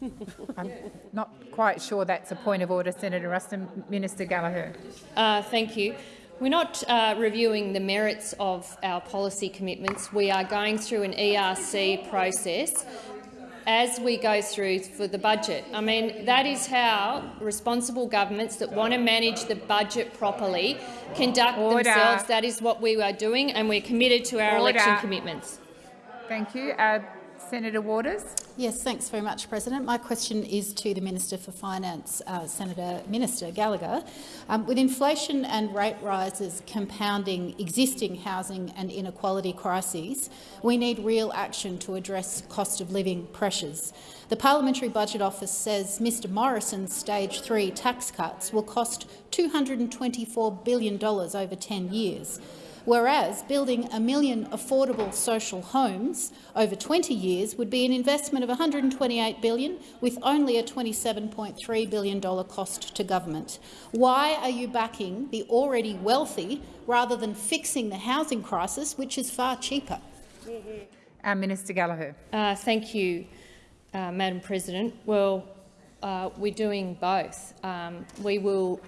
I'm not quite sure that's a point of order, Senator Ruston. Minister Gallagher. Uh, thank you. We're not uh, reviewing the merits of our policy commitments. We are going through an ERC process as we go through for the budget. I mean, that is how responsible governments that want to manage the budget properly conduct Order. themselves. That is what we are doing, and we're committed to our Order. election commitments. Thank you. Uh, Senator Waters. Yes, thanks very much, President. My question is to the Minister for Finance, uh, Senator Minister Gallagher. Um, with inflation and rate rises compounding existing housing and inequality crises, we need real action to address cost of living pressures. The Parliamentary Budget Office says Mr Morrison's stage three tax cuts will cost $224 billion over 10 years whereas building a million affordable social homes over 20 years would be an investment of 128 billion, with only a $27.3 billion cost to government. Why are you backing the already wealthy rather than fixing the housing crisis, which is far cheaper? Uh, Minister Gallagher. Uh, thank you, uh, Madam President. Well, uh, we're doing both. Um, we will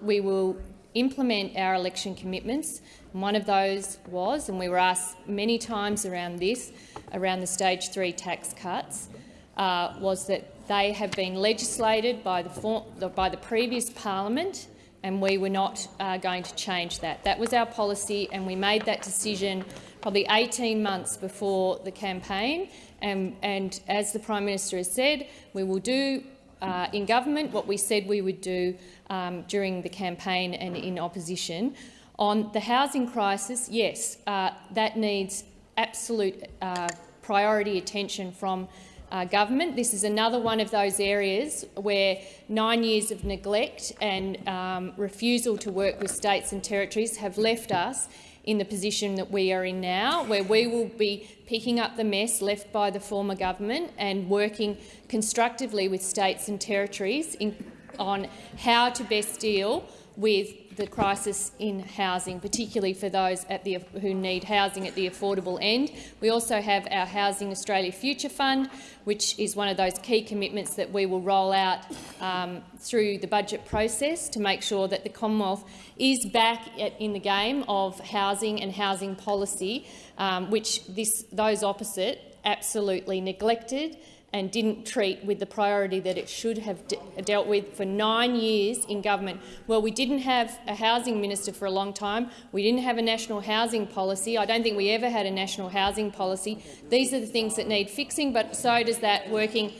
we will implement our election commitments. One of those was, and we were asked many times around this, around the stage three tax cuts, uh, was that they have been legislated by the, by the previous parliament and we were not uh, going to change that. That was our policy and we made that decision probably 18 months before the campaign. And, and as the Prime Minister has said, we will do uh, in government what we said we would do um, during the campaign and in opposition. On the housing crisis, yes, uh, that needs absolute uh, priority attention from uh, government. This is another one of those areas where nine years of neglect and um, refusal to work with states and territories have left us in the position that we are in now, where we will be picking up the mess left by the former government and working constructively with states and territories in, on how to best deal with the crisis in housing, particularly for those at the, who need housing at the affordable end. We also have our Housing Australia Future Fund, which is one of those key commitments that we will roll out um, through the budget process to make sure that the Commonwealth is back at, in the game of housing and housing policy, um, which this, those opposite absolutely neglected and didn't treat with the priority that it should have de dealt with for nine years in government. Well, we didn't have a housing minister for a long time. We didn't have a national housing policy. I don't think we ever had a national housing policy. These are the things that need fixing, but so does that working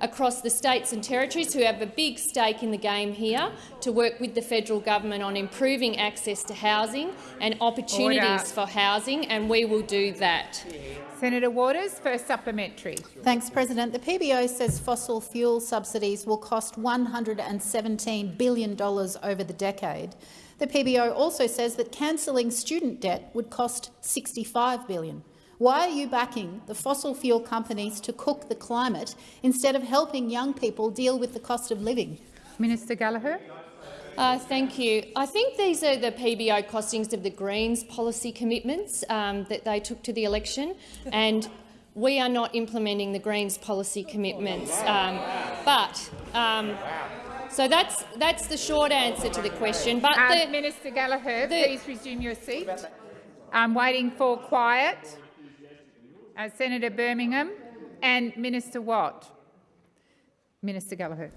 across the states and territories who have a big stake in the game here to work with the federal government on improving access to housing and opportunities Order. for housing, and we will do that. Senator Waters, first supplementary. Thanks, President. The PBO says fossil fuel subsidies will cost $117 billion over the decade. The PBO also says that cancelling student debt would cost 65 billion. Why are you backing the fossil fuel companies to cook the climate instead of helping young people deal with the cost of living? Minister Gallagher. Uh, thank you. I think these are the PBO costings of the Greens policy commitments um, that they took to the election, and we are not implementing the Greens policy commitments. Um, but um, so that's that's the short answer to the question. But Uh, the, Minister Gallagher, please resume your seat. I'm waiting for quiet. Uh, Senator Birmingham and Minister Watt. Minister Gallagher.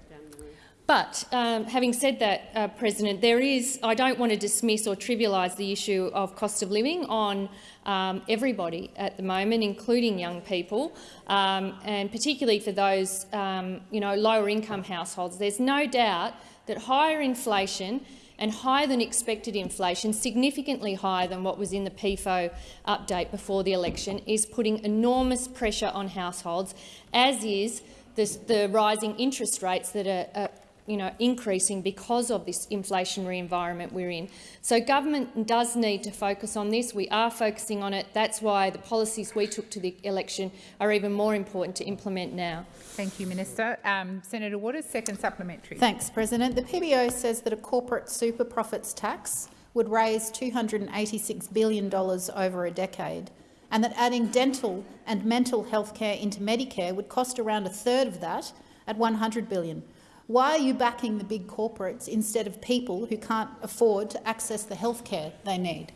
But um, having said that, uh, President, there is, I don't want to dismiss or trivialise the issue of cost of living on um, everybody at the moment, including young people, um, and particularly for those um, you know, lower income households. There's no doubt that higher inflation and higher than expected inflation, significantly higher than what was in the PEFO update before the election, is putting enormous pressure on households, as is this, the rising interest rates that are, are you know, increasing because of this inflationary environment we're in. So government does need to focus on this. We are focusing on it. That's why the policies we took to the election are even more important to implement now. Thank you, Minister. Um, Senator Waters, second supplementary. Thanks, President. The PBO says that a corporate super profits tax would raise $286 billion over a decade and that adding dental and mental health care into Medicare would cost around a third of that at $100 billion. Why are you backing the big corporates instead of people who can't afford to access the health care they need?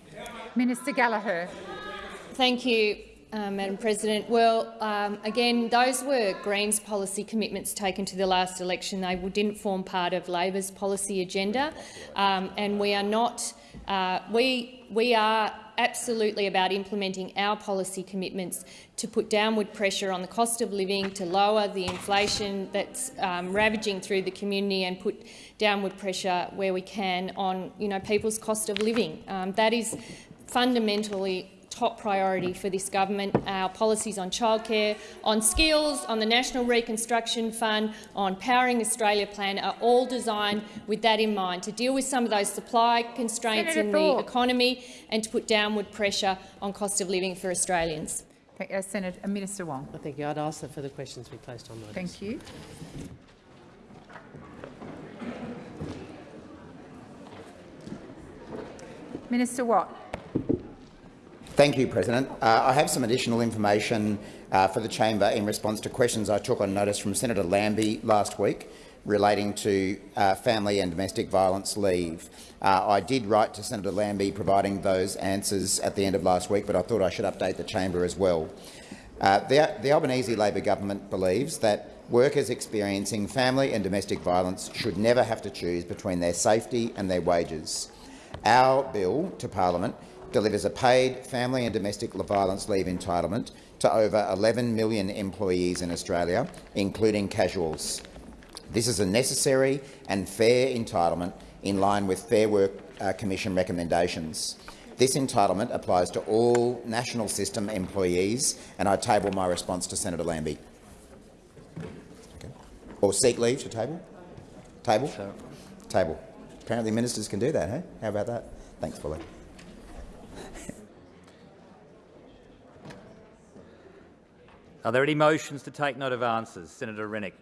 Minister Gallagher. Thank you, uh, Madam President. Well, um, again, those were Greens policy commitments taken to the last election. They didn't form part of Labor's policy agenda, um, and we are not. Uh, we we are absolutely about implementing our policy commitments to put downward pressure on the cost of living, to lower the inflation that's um, ravaging through the community and put downward pressure where we can on you know, people's cost of living. Um, that is fundamentally top priority for this government. Our policies on childcare, on skills, on the National Reconstruction Fund, on Powering Australia plan are all designed with that in mind, to deal with some of those supply constraints Senator in Thorpe. the economy and to put downward pressure on cost of living for Australians. Thank- uh, Senator, uh, Minister Wong. Thank you. I'd ask that the questions we placed on notice. Thank you. Minister Watt. Thank you, President. Uh, I have some additional information uh, for the chamber in response to questions I took on notice from Senator Lambie last week relating to uh, family and domestic violence leave. Uh, I did write to Senator Lambie providing those answers at the end of last week, but I thought I should update the chamber as well. Uh, the, the Albanese Labor government believes that workers experiencing family and domestic violence should never have to choose between their safety and their wages. Our bill to parliament delivers a paid family and domestic violence leave entitlement to over 11 million employees in Australia, including casuals. This is a necessary and fair entitlement in line with Fair Work uh, Commission recommendations. This entitlement applies to all national system employees, and I table my response to Senator Lambie. Okay. Or seek leave to table? Table? Table. Apparently ministers can do that, hey? How about that? Thanks, Fuller. Are there any motions to take note of answers? Senator Rennick.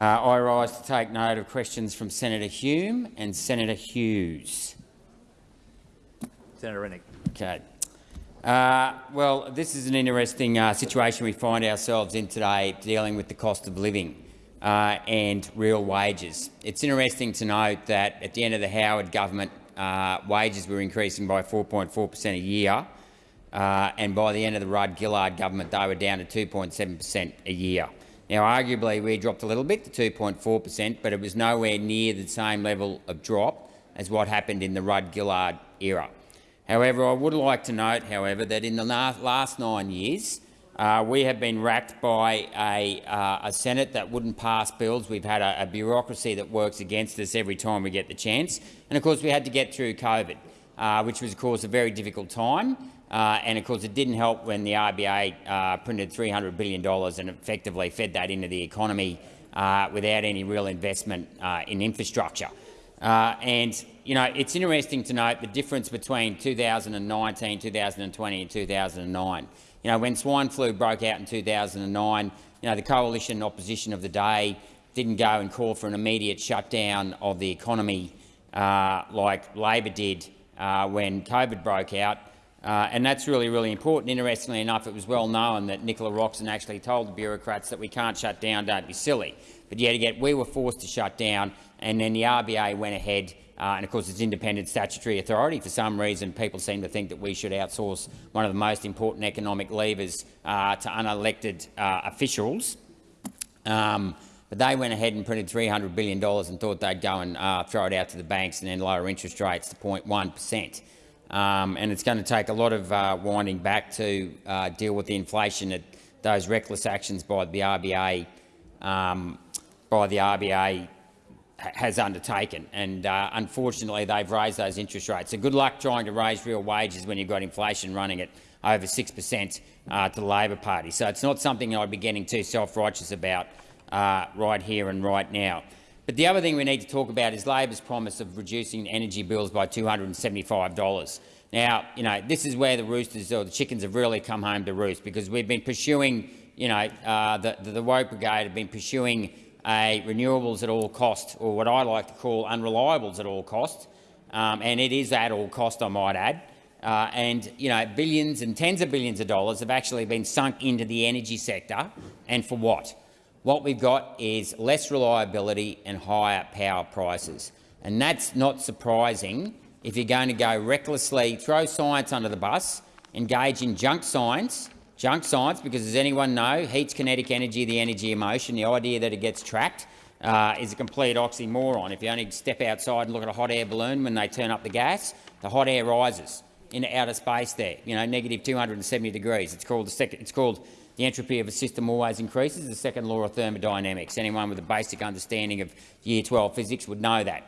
Uh, I rise to take note of questions from Senator Hume and Senator Hughes. Senator Rennick. Okay. Uh, well, this is an interesting uh, situation we find ourselves in today, dealing with the cost of living uh, and real wages. It's interesting to note that at the end of the Howard government, uh, wages were increasing by 4.4 per cent a year, uh, and by the end of the Rudd-Gillard government, they were down to 2.7 per cent a year. Now, arguably, we dropped a little bit to 2.4 per cent, but it was nowhere near the same level of drop as what happened in the Rudd-Gillard era. However, I would like to note, however, that in the last nine years, Uh, we have been racked by a, uh, a, Senate that wouldn't pass bills. We've had a, a, bureaucracy that works against us every time we get the chance. And of course, we had to get through COVID, uh, which was, of course, a very difficult time. Uh, and of course, it didn't help when the RBA uh, printed $300 billion and effectively fed that into the economy uh, without any real investment in infrastructure. and you know, it's interesting to note the difference between 2019, 2020 and 2009. You know, when swine flu broke out in 2009, you know, the coalition opposition of the day didn't go and call for an immediate shutdown of the economy uh, like Labor did uh, when COVID broke out. Uh, and that's really, really important. Interestingly enough, it was well known that Nicola Roxon actually told the bureaucrats that we can't shut down, don't be silly. But yet again, we were forced to shut down, and then the RBA went ahead uh, and of course, it's independent statutory authority. For some reason, people seem to think that we should outsource one of the most important economic levers uh, to unelected uh, officials. Um, but they went ahead and printed $300 billion and thought they'd go and uh, throw it out to the banks and then lower interest rates to 0.1 per cent. Um, and it's going to take a lot of uh, winding back to uh, deal with the inflation that those reckless actions by the RBA um, by the RBA has undertaken. And uh, unfortunately, they've raised those interest rates. So good luck trying to raise real wages when you've got inflation running at over 6 per cent uh, to the Labor Party. So it's not something I'd be getting too self-righteous about uh, right here and right now. But the other thing we need to talk about is Labor's promise of reducing energy bills by $275. Now, you know, this is where the roosters or the chickens have really come home to roost because we've been pursuing, you know, uh, the, the, the woke brigade have been pursuing a renewables at all cost, or what I like to call unreliables at all cost, um, and it is at all cost, I might add. Uh, and you know, billions and tens of billions of dollars have actually been sunk into the energy sector, and for what? What we've got is less reliability and higher power prices, and that's not surprising if you're going to go recklessly throw science under the bus, engage in junk science, Junk science, because as anyone know, heat's kinetic energy, the energy of motion, the idea that it gets trapped uh, is a complete oxymoron. If you only step outside and look at a hot air balloon when they turn up the gas, the hot air rises into outer space there, you know, negative 270 degrees. It's called the second, it's called the entropy of a system always increases, the second law of thermodynamics. Anyone with a basic understanding of year 12 physics would know that.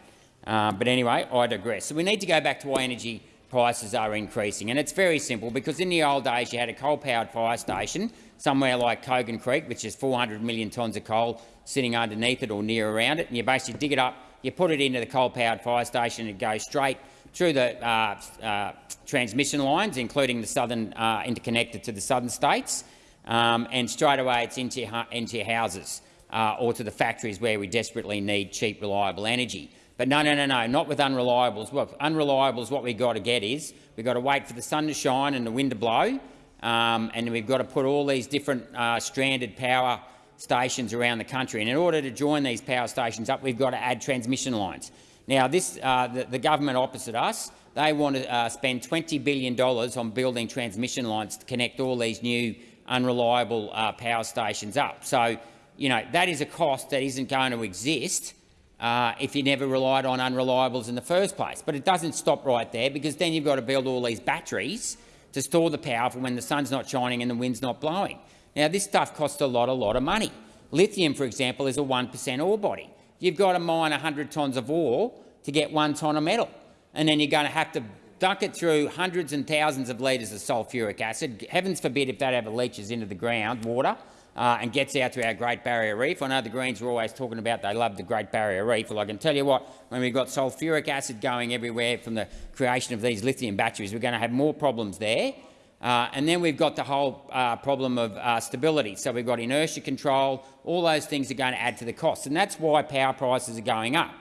Uh, but anyway, I digress. So we need to go back to why energy prices are increasing. And it's very simple, because in the old days you had a coal-powered fire station somewhere like Kogan Creek, which is 400 million tonnes of coal sitting underneath it or near around it, and you basically dig it up, you put it into the coal-powered fire station, and it goes straight through the uh, uh, transmission lines, including the southern uh, interconnected to the southern states, um, and straight away it's into into houses uh, or to the factories where we desperately need cheap, reliable energy. But no, no, no, no, not with unreliables. What unreliables, what we've got to get is we've got to wait for the sun to shine and the wind to blow, um, and we've got to put all these different uh, stranded power stations around the country. And in order to join these power stations up, we've got to add transmission lines. Now, this, uh, the, the, government opposite us, they want to uh, spend $20 billion on building transmission lines to connect all these new unreliable uh, power stations up. So, you know, that is a cost that isn't going to exist uh, if you never relied on unreliables in the first place. But it doesn't stop right there, because then you've got to build all these batteries to store the power for when the sun's not shining and the wind's not blowing. Now, this stuff costs a lot, a lot of money. Lithium, for example, is a 1 per cent ore body. You've got to mine 100 tonnes of ore to get one tonne of metal, and then you're going to have to dunk it through hundreds and thousands of litres of sulphuric acid. Heavens forbid if that ever leaches into the ground, water, uh, and gets out to our Great Barrier Reef. I know the Greens are always talking about they love the Great Barrier Reef. Well, I can tell you what, when we've got sulphuric acid going everywhere from the creation of these lithium batteries, we're going to have more problems there. Uh, and then we've got the whole uh, problem of uh, stability. So we've got inertia control. All those things are going to add to the costs, and that's why power prices are going up.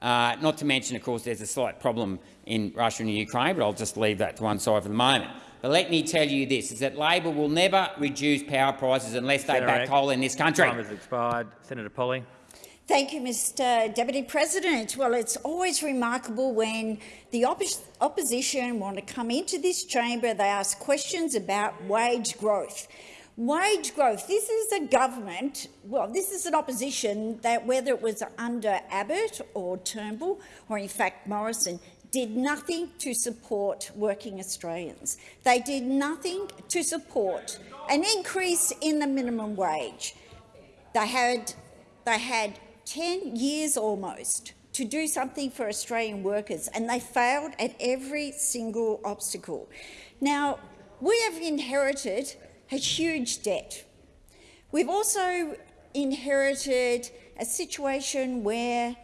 Uh, not to mention, of course, there's a slight problem in Russia and Ukraine, but I'll just leave that to one side for the moment. But let me tell you this, is that Labor will never reduce power prices unless they Senator back coal in this country. Time has expired. Senator Polley. Thank you, Mr Deputy President. Well, it's always remarkable when the opposition want to come into this chamber, they ask questions about wage growth. Wage growth. This is a government, well, this is an opposition that, whether it was under Abbott or Turnbull or, in fact, Morrison, did nothing to support working Australians. They did nothing to support an increase in the minimum wage. They had, they had 10 years almost to do something for Australian workers, and they failed at every single obstacle. Now, we have inherited a huge debt. We've also inherited a situation where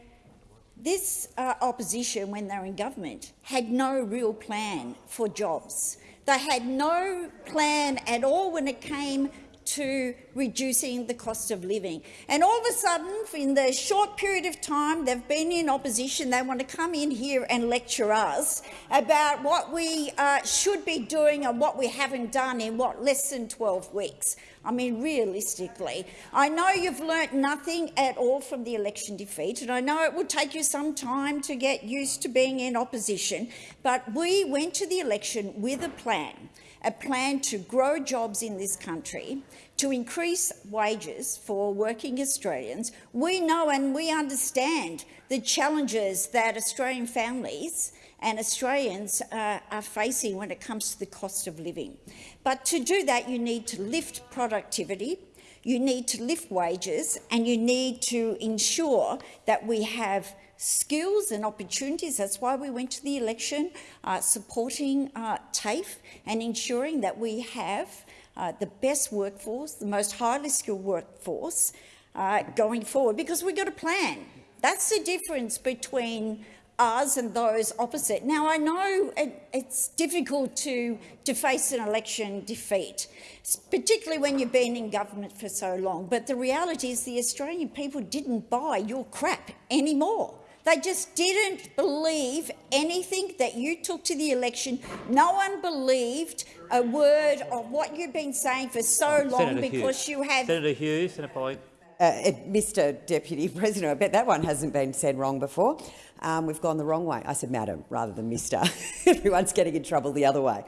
this uh, opposition, when they were in government, had no real plan for jobs. They had no plan at all when it came to reducing the cost of living. And all of a sudden, in the short period of time they've been in opposition, they want to come in here and lecture us about what we uh, should be doing and what we haven't done in, what, less than 12 weeks. I mean, realistically, I know you've learnt nothing at all from the election defeat, and I know it will take you some time to get used to being in opposition, but we went to the election with a plan a plan to grow jobs in this country, to increase wages for working Australians. We know and we understand the challenges that Australian families and Australians uh, are facing when it comes to the cost of living. But to do that, you need to lift productivity, you need to lift wages, and you need to ensure that we have skills and opportunities. That's why we went to the election, uh, supporting uh, TAFE and ensuring that we have uh, the best workforce, the most highly skilled workforce uh, going forward, because we've got a plan. That's the difference between us and those opposite. Now, I know it, it's difficult to, to face an election defeat, particularly when you've been in government for so long, but the reality is the Australian people didn't buy your crap anymore. They just didn't believe anything that you took to the election. No one believed a word of what you've been saying for so oh, long Senator because Hughes. you have— Senator Hughes, Senator Polley. Uh, Mr Deputy President, I bet that one hasn't been said wrong before. Um, we've gone the wrong way. I said madam rather than Mr. Everyone's getting in trouble the other way.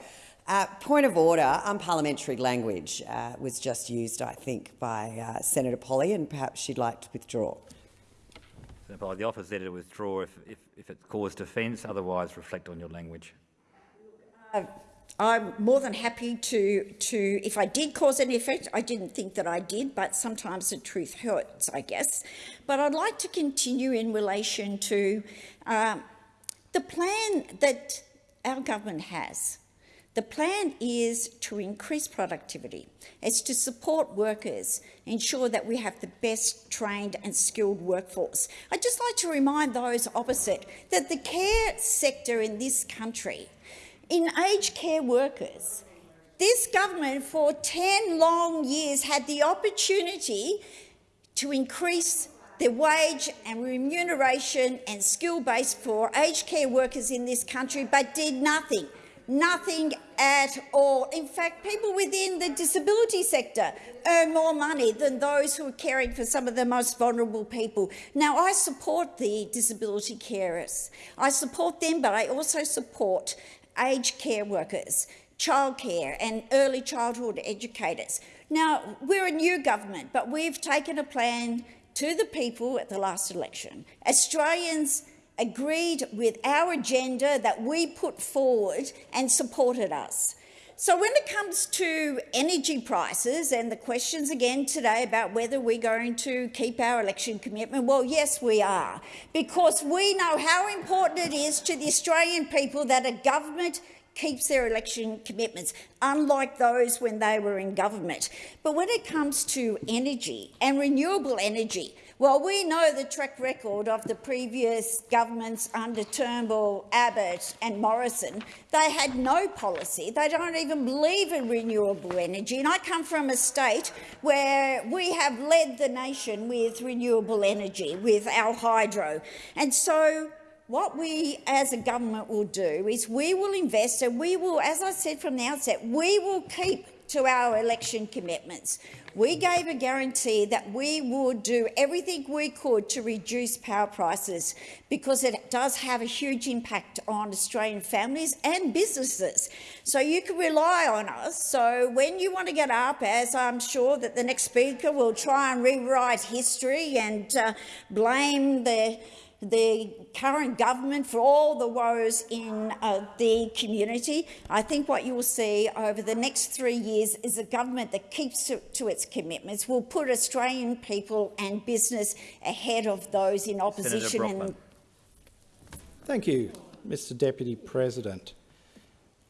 Uh, point of order, unparliamentary language uh, was just used, I think, by uh, Senator Polley, and perhaps she'd like to withdraw. Senator Polley, the office to withdraw if, if, if it caused offence, otherwise reflect on your language. I'm more than happy to, to, if I did cause any effect, I didn't think that I did, but sometimes the truth hurts, I guess. But I'd like to continue in relation to uh, the plan that our government has. The plan is to increase productivity. It's to support workers, ensure that we have the best trained and skilled workforce. I'd just like to remind those opposite that the care sector in this country in aged care workers. This government for 10 long years had the opportunity to increase the wage and remuneration and skill base for aged care workers in this country, but did nothing. Nothing at all. In fact, people within the disability sector earn more money than those who are caring for some of the most vulnerable people. Now, I support the disability carers. I support them, but I also support aged care workers, childcare and early childhood educators. Now, we're a new government, but we've taken a plan to the people at the last election. Australians agreed with our agenda that we put forward and supported us. So when it comes to energy prices and the questions again today about whether we're going to keep our election commitment, well, yes, we are, because we know how important it is to the Australian people that a government keeps their election commitments, unlike those when they were in government. But when it comes to energy and renewable energy, well, we know the track record of the previous governments under Turnbull, Abbott and Morrison. They had no policy. They don't even believe in renewable energy. And I come from a state where we have led the nation with renewable energy, with our hydro. And so what we as a government will do is we will invest and we will, as I said from the outset, we will keep to our election commitments. We gave a guarantee that we would do everything we could to reduce power prices because it does have a huge impact on Australian families and businesses. So you can rely on us. So when you want to get up, as I'm sure that the next speaker will try and rewrite history and uh, blame the the current government for all the woes in uh, the community. I think what you will see over the next three years is a government that keeps to, to its commitments, will put Australian people and business ahead of those in opposition. And Thank you, Mr Deputy President.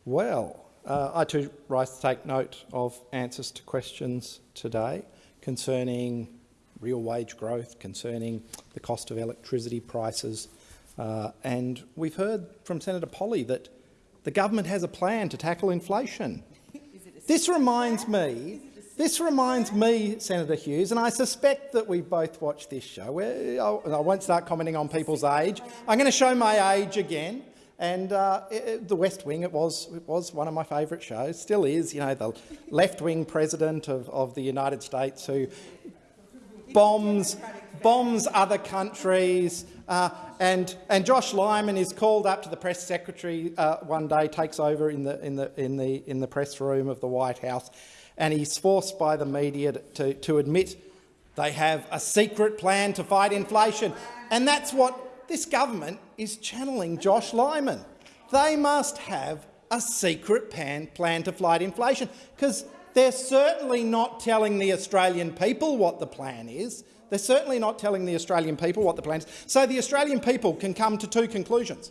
Well, uh, I too rise to take note of answers to questions today concerning real wage growth, concerning the cost of electricity prices. Uh, and we've heard from Senator Polley that the government has a plan to tackle inflation. This reminds me, this reminds me, Senator Hughes, and I suspect that we both watched this show. I won't start commenting on people's age. I'm going to show my age again. And uh, it, The West Wing, it was, it was one of my favourite shows, still is, you know, the left-wing president of, of the United States who bombs, bombs other countries. Uh, and, and Josh Lyman is called up to the press secretary uh, one day, takes over in the, in, the, in, the, in the press room of the White House, and he's forced by the media to, to admit they have a secret plan to fight inflation. And that's what this government is channeling Josh Lyman. They must have a secret plan, plan to fight inflation, because they're certainly not telling the Australian people what the plan is. They're certainly not telling the Australian people what the plan is. So the Australian people can come to two conclusions.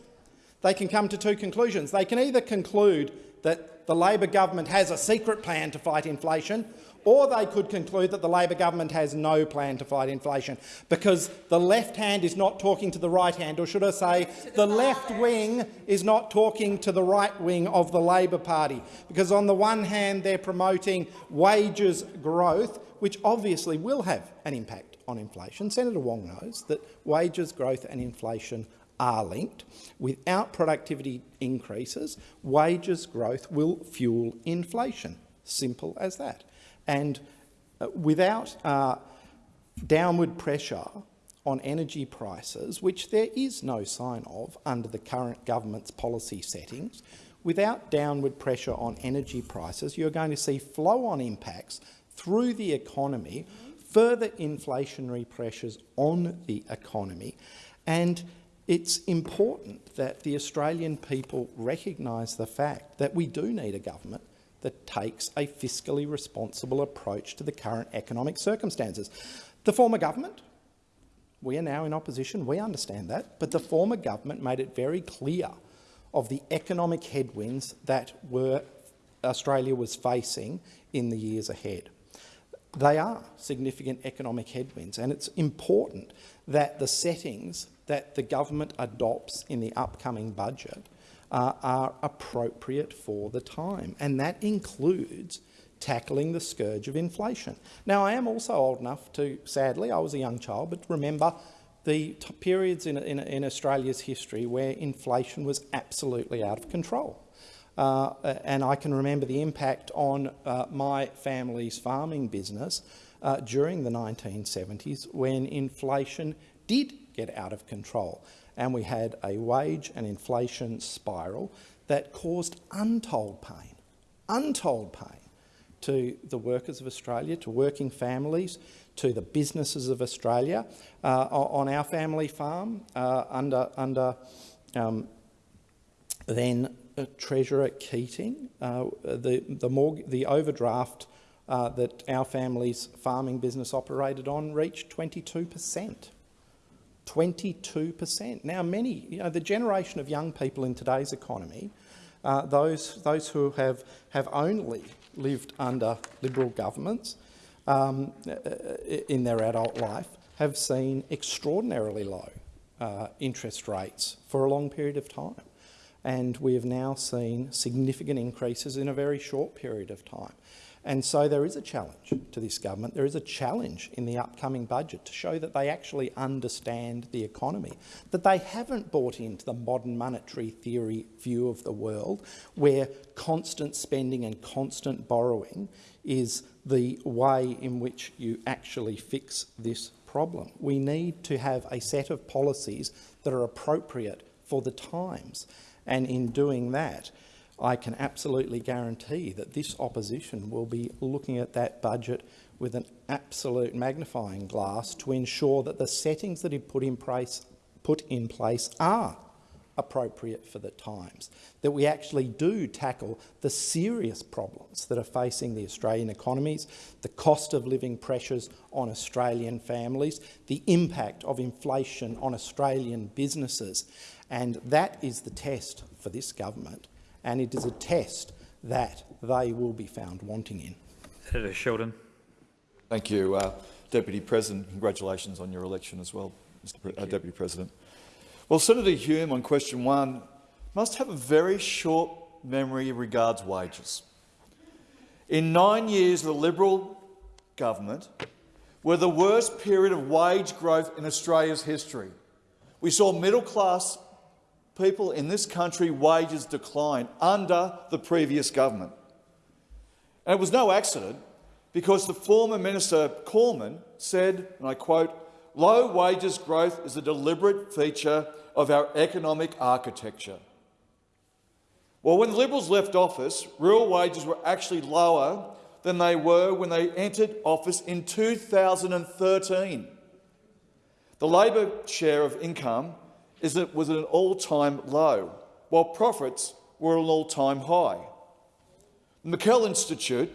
They can come to two conclusions. They can either conclude that the Labor government has a secret plan to fight inflation, or they could conclude that the Labor government has no plan to fight inflation, because the left hand is not talking to the right hand, or should I say the left wing is not talking to the right wing of the Labor Party, because on the one hand they're promoting wages growth, which obviously will have an impact on inflation. Senator Wong knows that wages growth and inflation are linked. Without productivity increases, wages growth will fuel inflation. Simple as that. And uh, without uh, downward pressure on energy prices, which there is no sign of under the current government's policy settings, without downward pressure on energy prices, you're going to see flow-on impacts through the economy, further inflationary pressures on the economy. And it's important that the Australian people recognise the fact that we do need a government that takes a fiscally responsible approach to the current economic circumstances. The former government, we are now in opposition, we understand that, but the former government made it very clear of the economic headwinds that were Australia was facing in the years ahead. They are significant economic headwinds, and it's important that the settings that the government adopts in the upcoming budget uh, are appropriate for the time, and that includes tackling the scourge of inflation. Now, I am also old enough to, sadly, I was a young child, but remember the periods in, in, in, Australia's history where inflation was absolutely out of control. Uh, and I can remember the impact on uh, my family's farming business uh, during the 1970s when inflation did get out of control and we had a wage and inflation spiral that caused untold pain, untold pain to the workers of Australia, to working families, to the businesses of Australia. Uh, on our family farm, uh, under, under um, then uh, Treasurer Keating, uh, the, the, the overdraft uh, that our family's farming business operated on reached 22 per cent. 22 per cent. Now, many, you know, the generation of young people in today's economy, uh, those, those who have, have only lived under Liberal governments um, in their adult life, have seen extraordinarily low uh, interest rates for a long period of time. And we have now seen significant increases in a very short period of time. And so there is a challenge to this government. There is a challenge in the upcoming budget to show that they actually understand the economy, that they haven't bought into the modern monetary theory view of the world where constant spending and constant borrowing is the way in which you actually fix this problem. We need to have a set of policies that are appropriate for the times. And in doing that, I can absolutely guarantee that this opposition will be looking at that budget with an absolute magnifying glass to ensure that the settings that he put in place, put in place are appropriate for the times, that we actually do tackle the serious problems that are facing the Australian economies, the cost of living pressures on Australian families, the impact of inflation on Australian businesses. And that is the test for this government, and it is a test that they will be found wanting in. Senator Sheldon. Thank you, uh, Deputy President. Congratulations on your election as well, Mr. Pre uh, Deputy President. Well, Senator Hume on question one must have a very short memory regards wages. In nine years of the Liberal government were the worst period of wage growth in Australia's history. We saw middle-class people in this country wages decline under the previous government. And it was no accident because the former Minister Cormann said, and I quote, low wages growth is a deliberate feature of our economic architecture. Well, when the Liberals left office, real wages were actually lower than they were when they entered office in 2013. The Labor share of income is that was at an all-time low, while profits were at an all-time high. The McKell Institute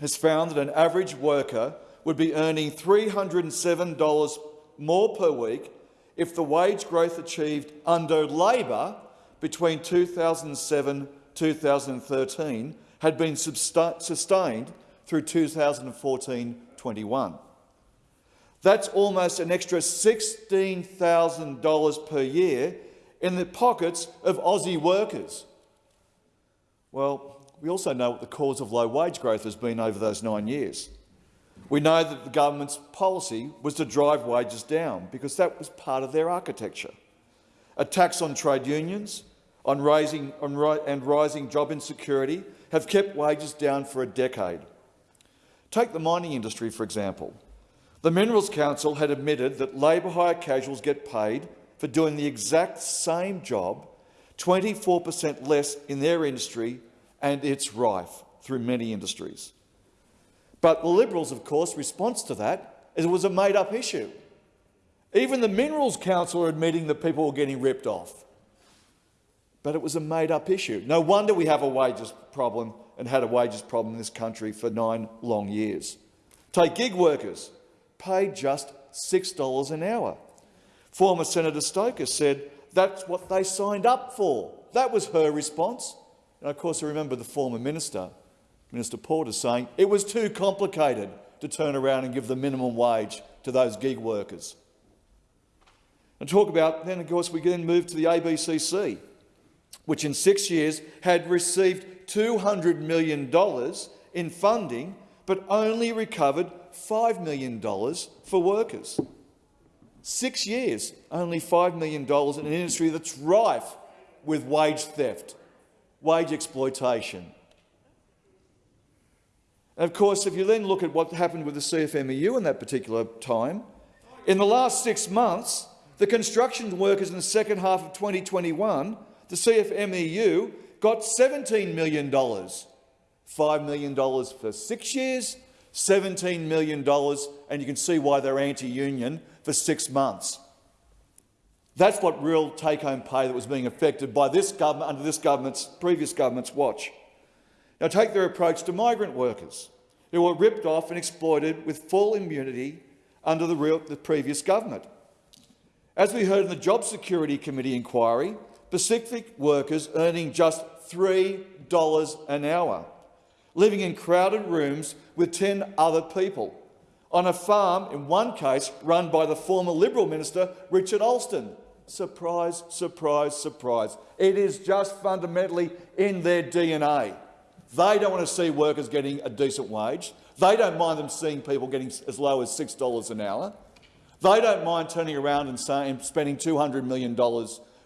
has found that an average worker would be earning $307 more per week if the wage growth achieved under Labor between 2007-2013 had been sustained through 2014-21. That's almost an extra $16,000 per year in the pockets of Aussie workers. Well, we also know what the cause of low wage growth has been over those nine years. We know that the government's policy was to drive wages down because that was part of their architecture. A tax on trade unions on raising, on, and rising job insecurity have kept wages down for a decade. Take the mining industry, for example. The Minerals Council had admitted that labour hire casuals get paid for doing the exact same job 24 per cent less in their industry, and it's rife through many industries. But the Liberals, of course, response to that is it was a made-up issue. Even the Minerals Council are admitting that people were getting ripped off. But it was a made-up issue. No wonder we have a wages problem and had a wages problem in this country for nine long years. Take gig workers paid just $6 an hour. Former Senator Stoker said that's what they signed up for. That was her response. And of course, I remember the former minister, Minister Porter, saying it was too complicated to turn around and give the minimum wage to those gig workers. And talk about, then of course we then move to the ABCC, which in six years had received $200 million in funding but only recovered $5 million for workers. Six years, only $5 million in an industry that's rife with wage theft, wage exploitation. And of course, if you then look at what happened with the CFMEU in that particular time, in the last six months, the construction workers in the second half of 2021, the CFMEU got $17 million. $5 million for six years, $17 million, and you can see why they're anti-union for six months. That's what real take-home pay that was being affected by this government under this government's previous government's watch. Now take their approach to migrant workers who were ripped off and exploited with full immunity under the, real, the previous government. As we heard in the Job Security Committee inquiry, Pacific workers earning just $3 an hour living in crowded rooms with 10 other people, on a farm, in one case, run by the former Liberal minister Richard Alston. Surprise, surprise, surprise. It is just fundamentally in their DNA. They don't want to see workers getting a decent wage. They don't mind them seeing people getting as low as $6 an hour. They don't mind turning around and saying, spending $200 million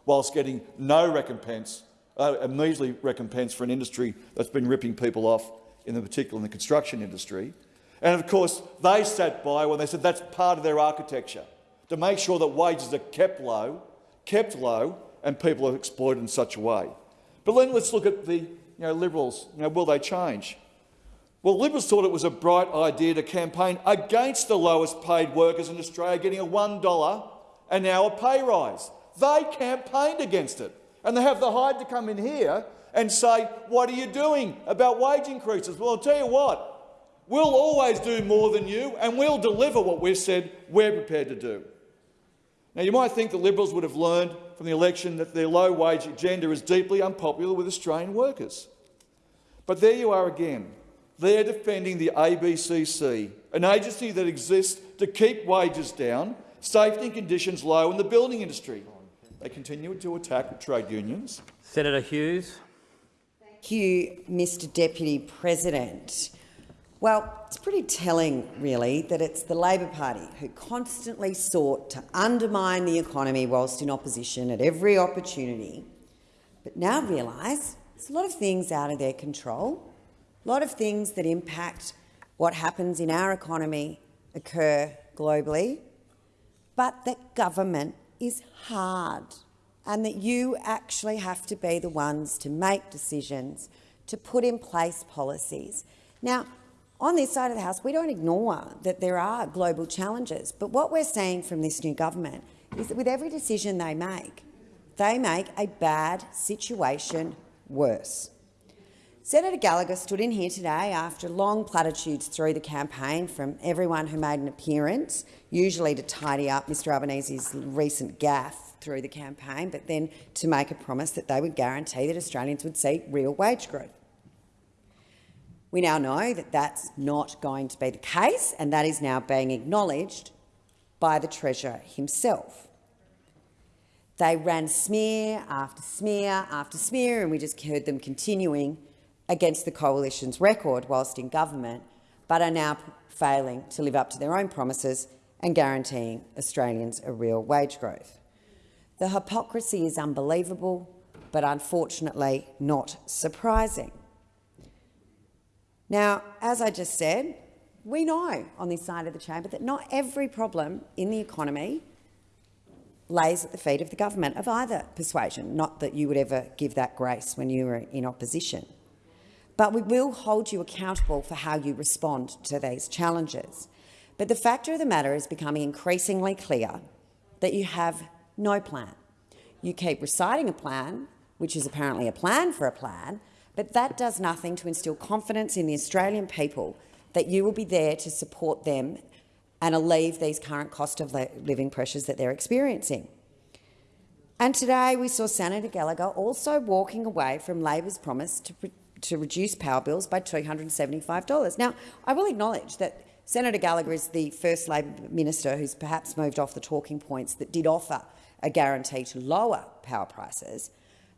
whilst getting no recompense, uh, a measly recompense for an industry that's been ripping people off in the particular in the construction industry. And of course, they sat by when they said that's part of their architecture, to make sure that wages are kept low, kept low, and people are exploited in such a way. But then let's look at the you know, Liberals. You know, will they change? Well, Liberals thought it was a bright idea to campaign against the lowest paid workers in Australia getting a $1 an hour pay rise. They campaigned against it, and they have the hide to come in here and say, what are you doing about wage increases? Well, I'll tell you what, we'll always do more than you, and we'll deliver what we've said we're prepared to do. Now, you might think the Liberals would have learned from the election that their low-wage agenda is deeply unpopular with Australian workers. But there you are again. They're defending the ABCC, an agency that exists to keep wages down, safety and conditions low in the building industry. They continue to attack trade unions. Senator Hughes. Thank you, Mr Deputy President. Well, it's pretty telling, really, that it's the Labor Party who constantly sought to undermine the economy whilst in opposition at every opportunity, but now realise there's a lot of things out of their control, a lot of things that impact what happens in our economy occur globally, but that government is hard and that you actually have to be the ones to make decisions, to put in place policies. Now, on this side of the House, we don't ignore that there are global challenges, but what we're seeing from this new government is that with every decision they make, they make a bad situation worse. Senator Gallagher stood in here today after long platitudes through the campaign from everyone who made an appearance, usually to tidy up Mr Albanese's recent gaffe through the campaign, but then to make a promise that they would guarantee that Australians would see real wage growth. We now know that that's not going to be the case, and that is now being acknowledged by the Treasurer himself. They ran smear after smear after smear, and we just heard them continuing against the Coalition's record whilst in government, but are now failing to live up to their own promises and guaranteeing Australians a real wage growth. The hypocrisy is unbelievable, but unfortunately not surprising. Now, as I just said, we know on this side of the chamber that not every problem in the economy lays at the feet of the government of either persuasion, not that you would ever give that grace when you were in opposition. But we will hold you accountable for how you respond to these challenges. But the fact of the matter is becoming increasingly clear that you have no plan. You keep reciting a plan, which is apparently a plan for a plan, but that does nothing to instil confidence in the Australian people that you will be there to support them and alleviate these current cost of living pressures that they're experiencing. And today we saw Senator Gallagher also walking away from Labor's promise to, to reduce power bills by $275. Now, I will acknowledge that Senator Gallagher is the first Labor minister who's perhaps moved off the talking points that did offer a guarantee to lower power prices,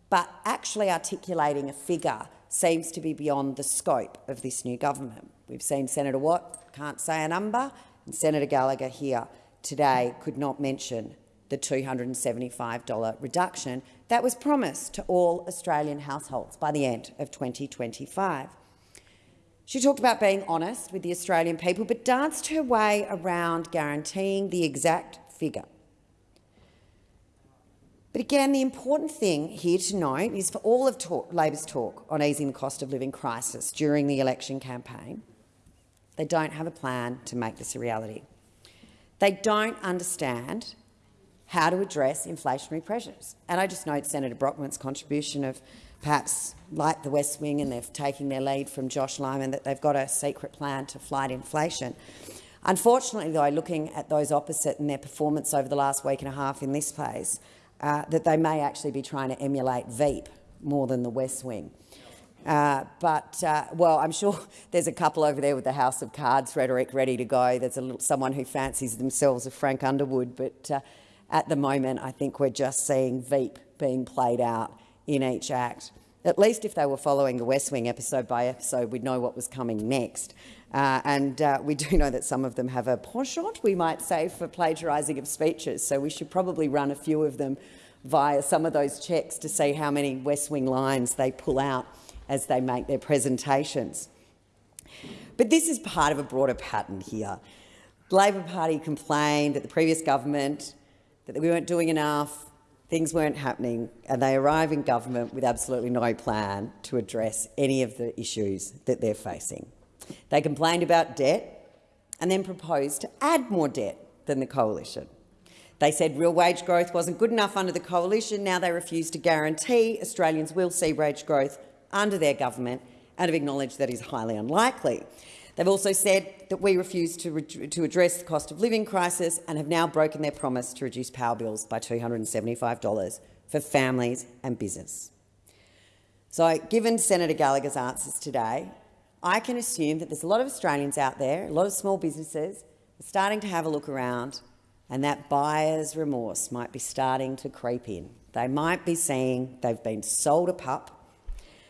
but actually articulating a figure seems to be beyond the scope of this new government. We've seen Senator Watt can't say a number, and Senator Gallagher here today could not mention the $275 reduction that was promised to all Australian households by the end of 2025. She talked about being honest with the Australian people, but danced her way around guaranteeing the exact figure. But again, the important thing here to note is for all of talk, Labor's talk on easing the cost of living crisis during the election campaign, they don't have a plan to make this a reality. They don't understand how to address inflationary pressures. And I just note Senator Brockman's contribution of perhaps like the West Wing and they're taking their lead from Josh Lyman that they've got a secret plan to fight inflation. Unfortunately, though, looking at those opposite and their performance over the last week and a half in this place, uh, that they may actually be trying to emulate Veep more than the West Wing. Uh, but, uh, well, I'm sure there's a couple over there with the House of Cards rhetoric ready to go. There's a little, someone who fancies themselves a Frank Underwood, but uh, at the moment I think we're just seeing Veep being played out in each act. At least if they were following the West Wing episode by episode, we'd know what was coming next. Uh, and uh, we do know that some of them have a penchant, we might say, for plagiarising of speeches. So we should probably run a few of them via some of those checks to see how many West Wing lines they pull out as they make their presentations. But this is part of a broader pattern here. The Labor Party complained that the previous government, that we weren't doing enough, things weren't happening, and they arrive in government with absolutely no plan to address any of the issues that they're facing. They complained about debt and then proposed to add more debt than the coalition. They said real wage growth wasn't good enough under the coalition. Now they refuse to guarantee Australians will see wage growth under their government and have acknowledged that is highly unlikely. They've also said that we refuse to, to address the cost of living crisis and have now broken their promise to reduce power bills by $275 for families and business. So, given Senator Gallagher's answers today, I can assume that there's a lot of Australians out there, a lot of small businesses, starting to have a look around and that buyer's remorse might be starting to creep in. They might be seeing they've been sold a pup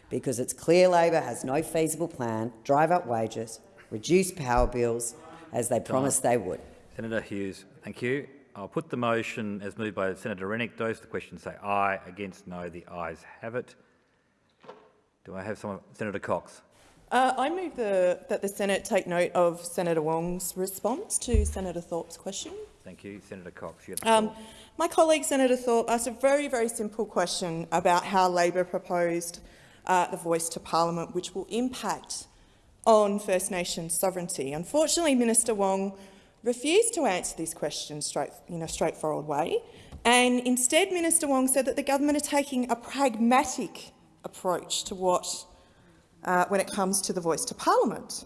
because it's clear Labor has no feasible plan, drive up wages, reduce power bills, as they promised they would. Senator Hughes, thank you. I'll put the motion as moved by Senator Rennick. Those the question say aye. Against no. The ayes have it. Do I have someone? Senator Cox. Uh, I move the, that the Senate take note of Senator Wong's response to Senator Thorpe's question. Thank you. Senator Cox. You um, my colleague Senator Thorpe asked a very, very simple question about how Labor proposed uh, the voice to parliament, which will impact on First Nations sovereignty. Unfortunately, Minister Wong refused to answer this question straight, in a straightforward way, and instead Minister Wong said that the government are taking a pragmatic approach to what, uh, when it comes to the voice to parliament.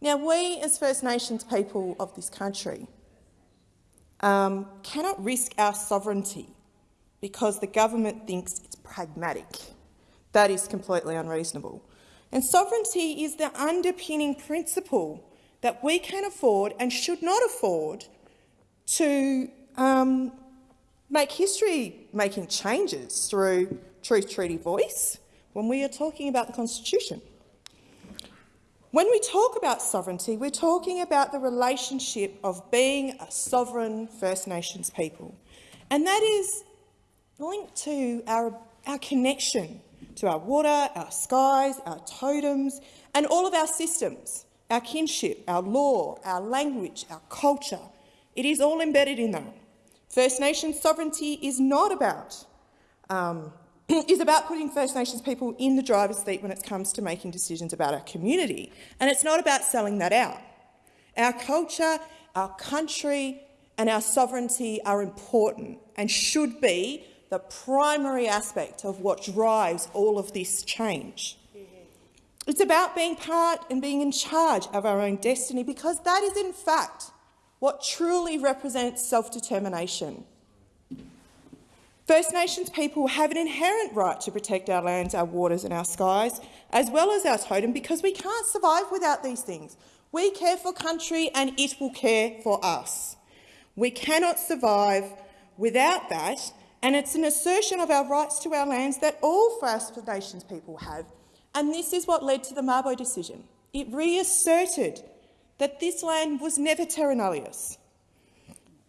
Now, we as First Nations people of this country um, cannot risk our sovereignty because the government thinks it's pragmatic. That is completely unreasonable. And sovereignty is the underpinning principle that we can afford and should not afford to um, make history-making changes through Truth Treaty voice when we are talking about the Constitution. When we talk about sovereignty, we're talking about the relationship of being a sovereign First Nations people. And that is linked to our, our connection to our water, our skies, our totems, and all of our systems, our kinship, our law, our language, our culture. It is all embedded in that. First Nations sovereignty is not about um, is about putting First Nations people in the driver's seat when it comes to making decisions about our community. And it's not about selling that out. Our culture, our country and our sovereignty are important and should be the primary aspect of what drives all of this change. It's about being part and being in charge of our own destiny because that is in fact what truly represents self-determination. First Nations people have an inherent right to protect our lands, our waters and our skies, as well as our totem, because we can't survive without these things. We care for country and it will care for us. We cannot survive without that, and it's an assertion of our rights to our lands that all First Nations people have. And this is what led to the Mabo decision. It reasserted that this land was never terra nullius.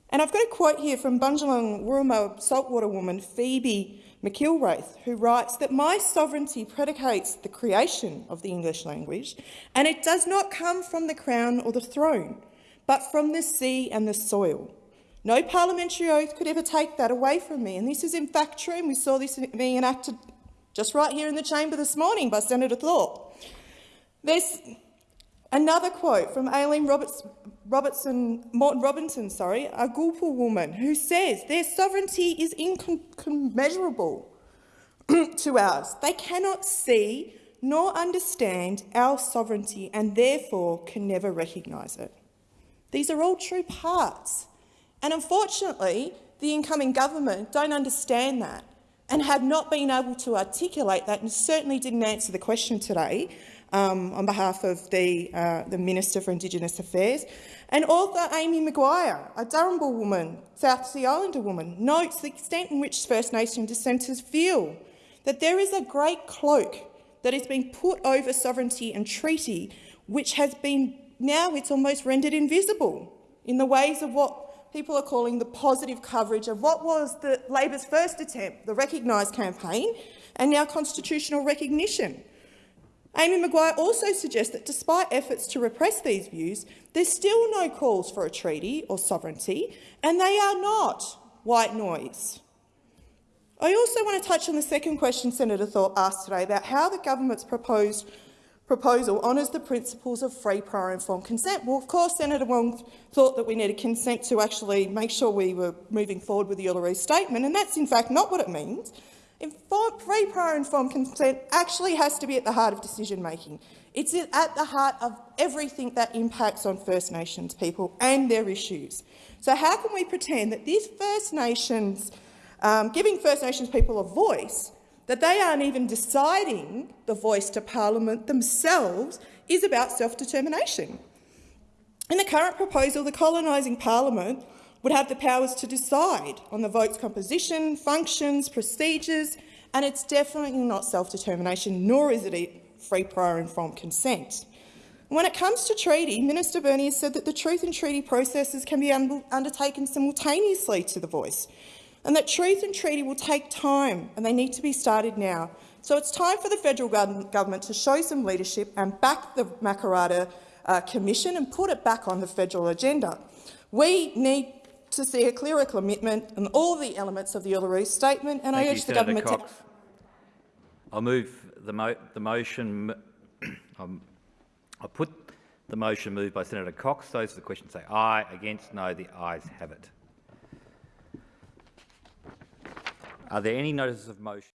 And I've got a quote here from Bundjalung Wurruma saltwater woman Phoebe McIlwraith, who writes that my sovereignty predicates the creation of the English language, and it does not come from the crown or the throne, but from the sea and the soil. No parliamentary oath could ever take that away from me, and this is in fact true, and we saw this being enacted just right here in the chamber this morning by Senator Thorpe. There's Another quote from Aileen Roberts, Robertson, Moreton-Robinson, sorry, a Gulpa woman, who says their sovereignty is incommensurable to ours. They cannot see nor understand our sovereignty and therefore can never recognise it. These are all true parts. And unfortunately, the incoming government don't understand that and have not been able to articulate that and certainly didn't answer the question today um, on behalf of the, uh, the Minister for Indigenous Affairs. And author Amy McQuire, a Darumbal woman, South Sea Islander woman, notes the extent in which First Nation dissenters feel that there is a great cloak that has been put over sovereignty and treaty, which has been now it's almost rendered invisible in the ways of what people are calling the positive coverage of what was the Labor's first attempt, the Recognise campaign, and now constitutional recognition. Amy McQuire also suggests that despite efforts to repress these views, there's still no calls for a treaty or sovereignty, and they are not white noise. I also want to touch on the second question Senator Thorpe asked today about how the government's proposed proposal honours the principles of free, prior informed consent. Well, of course, Senator Wong thought that we needed consent to actually make sure we were moving forward with the Uluru Statement, and that's in fact not what it means. Informed, free, prior informed consent actually has to be at the heart of decision-making. It's at the heart of everything that impacts on First Nations people and their issues. So how can we pretend that these First Nations, um, giving First Nations people a voice, that they aren't even deciding the voice to parliament themselves is about self-determination? In the current proposal, the colonising parliament would have the powers to decide on the vote's composition, functions, procedures, and it's definitely not self-determination, nor is it free, prior informed consent. When it comes to treaty, Minister Burney has said that the truth and treaty processes can be un undertaken simultaneously to the voice, and that truth and treaty will take time and they need to be started now. So it's time for the federal government to show some leadership and back the Makarrata uh, Commission and put it back on the federal agenda. We need to see a clearer commitment on all the elements of the Uluru Statement, and Thank I you, urge the Senator government Cox. to— I'll move the, mo the motion. um, I'll put the motion moved by Senator Cox. Those for the question say aye. Against, no. The ayes have it. Are there any notices of motion?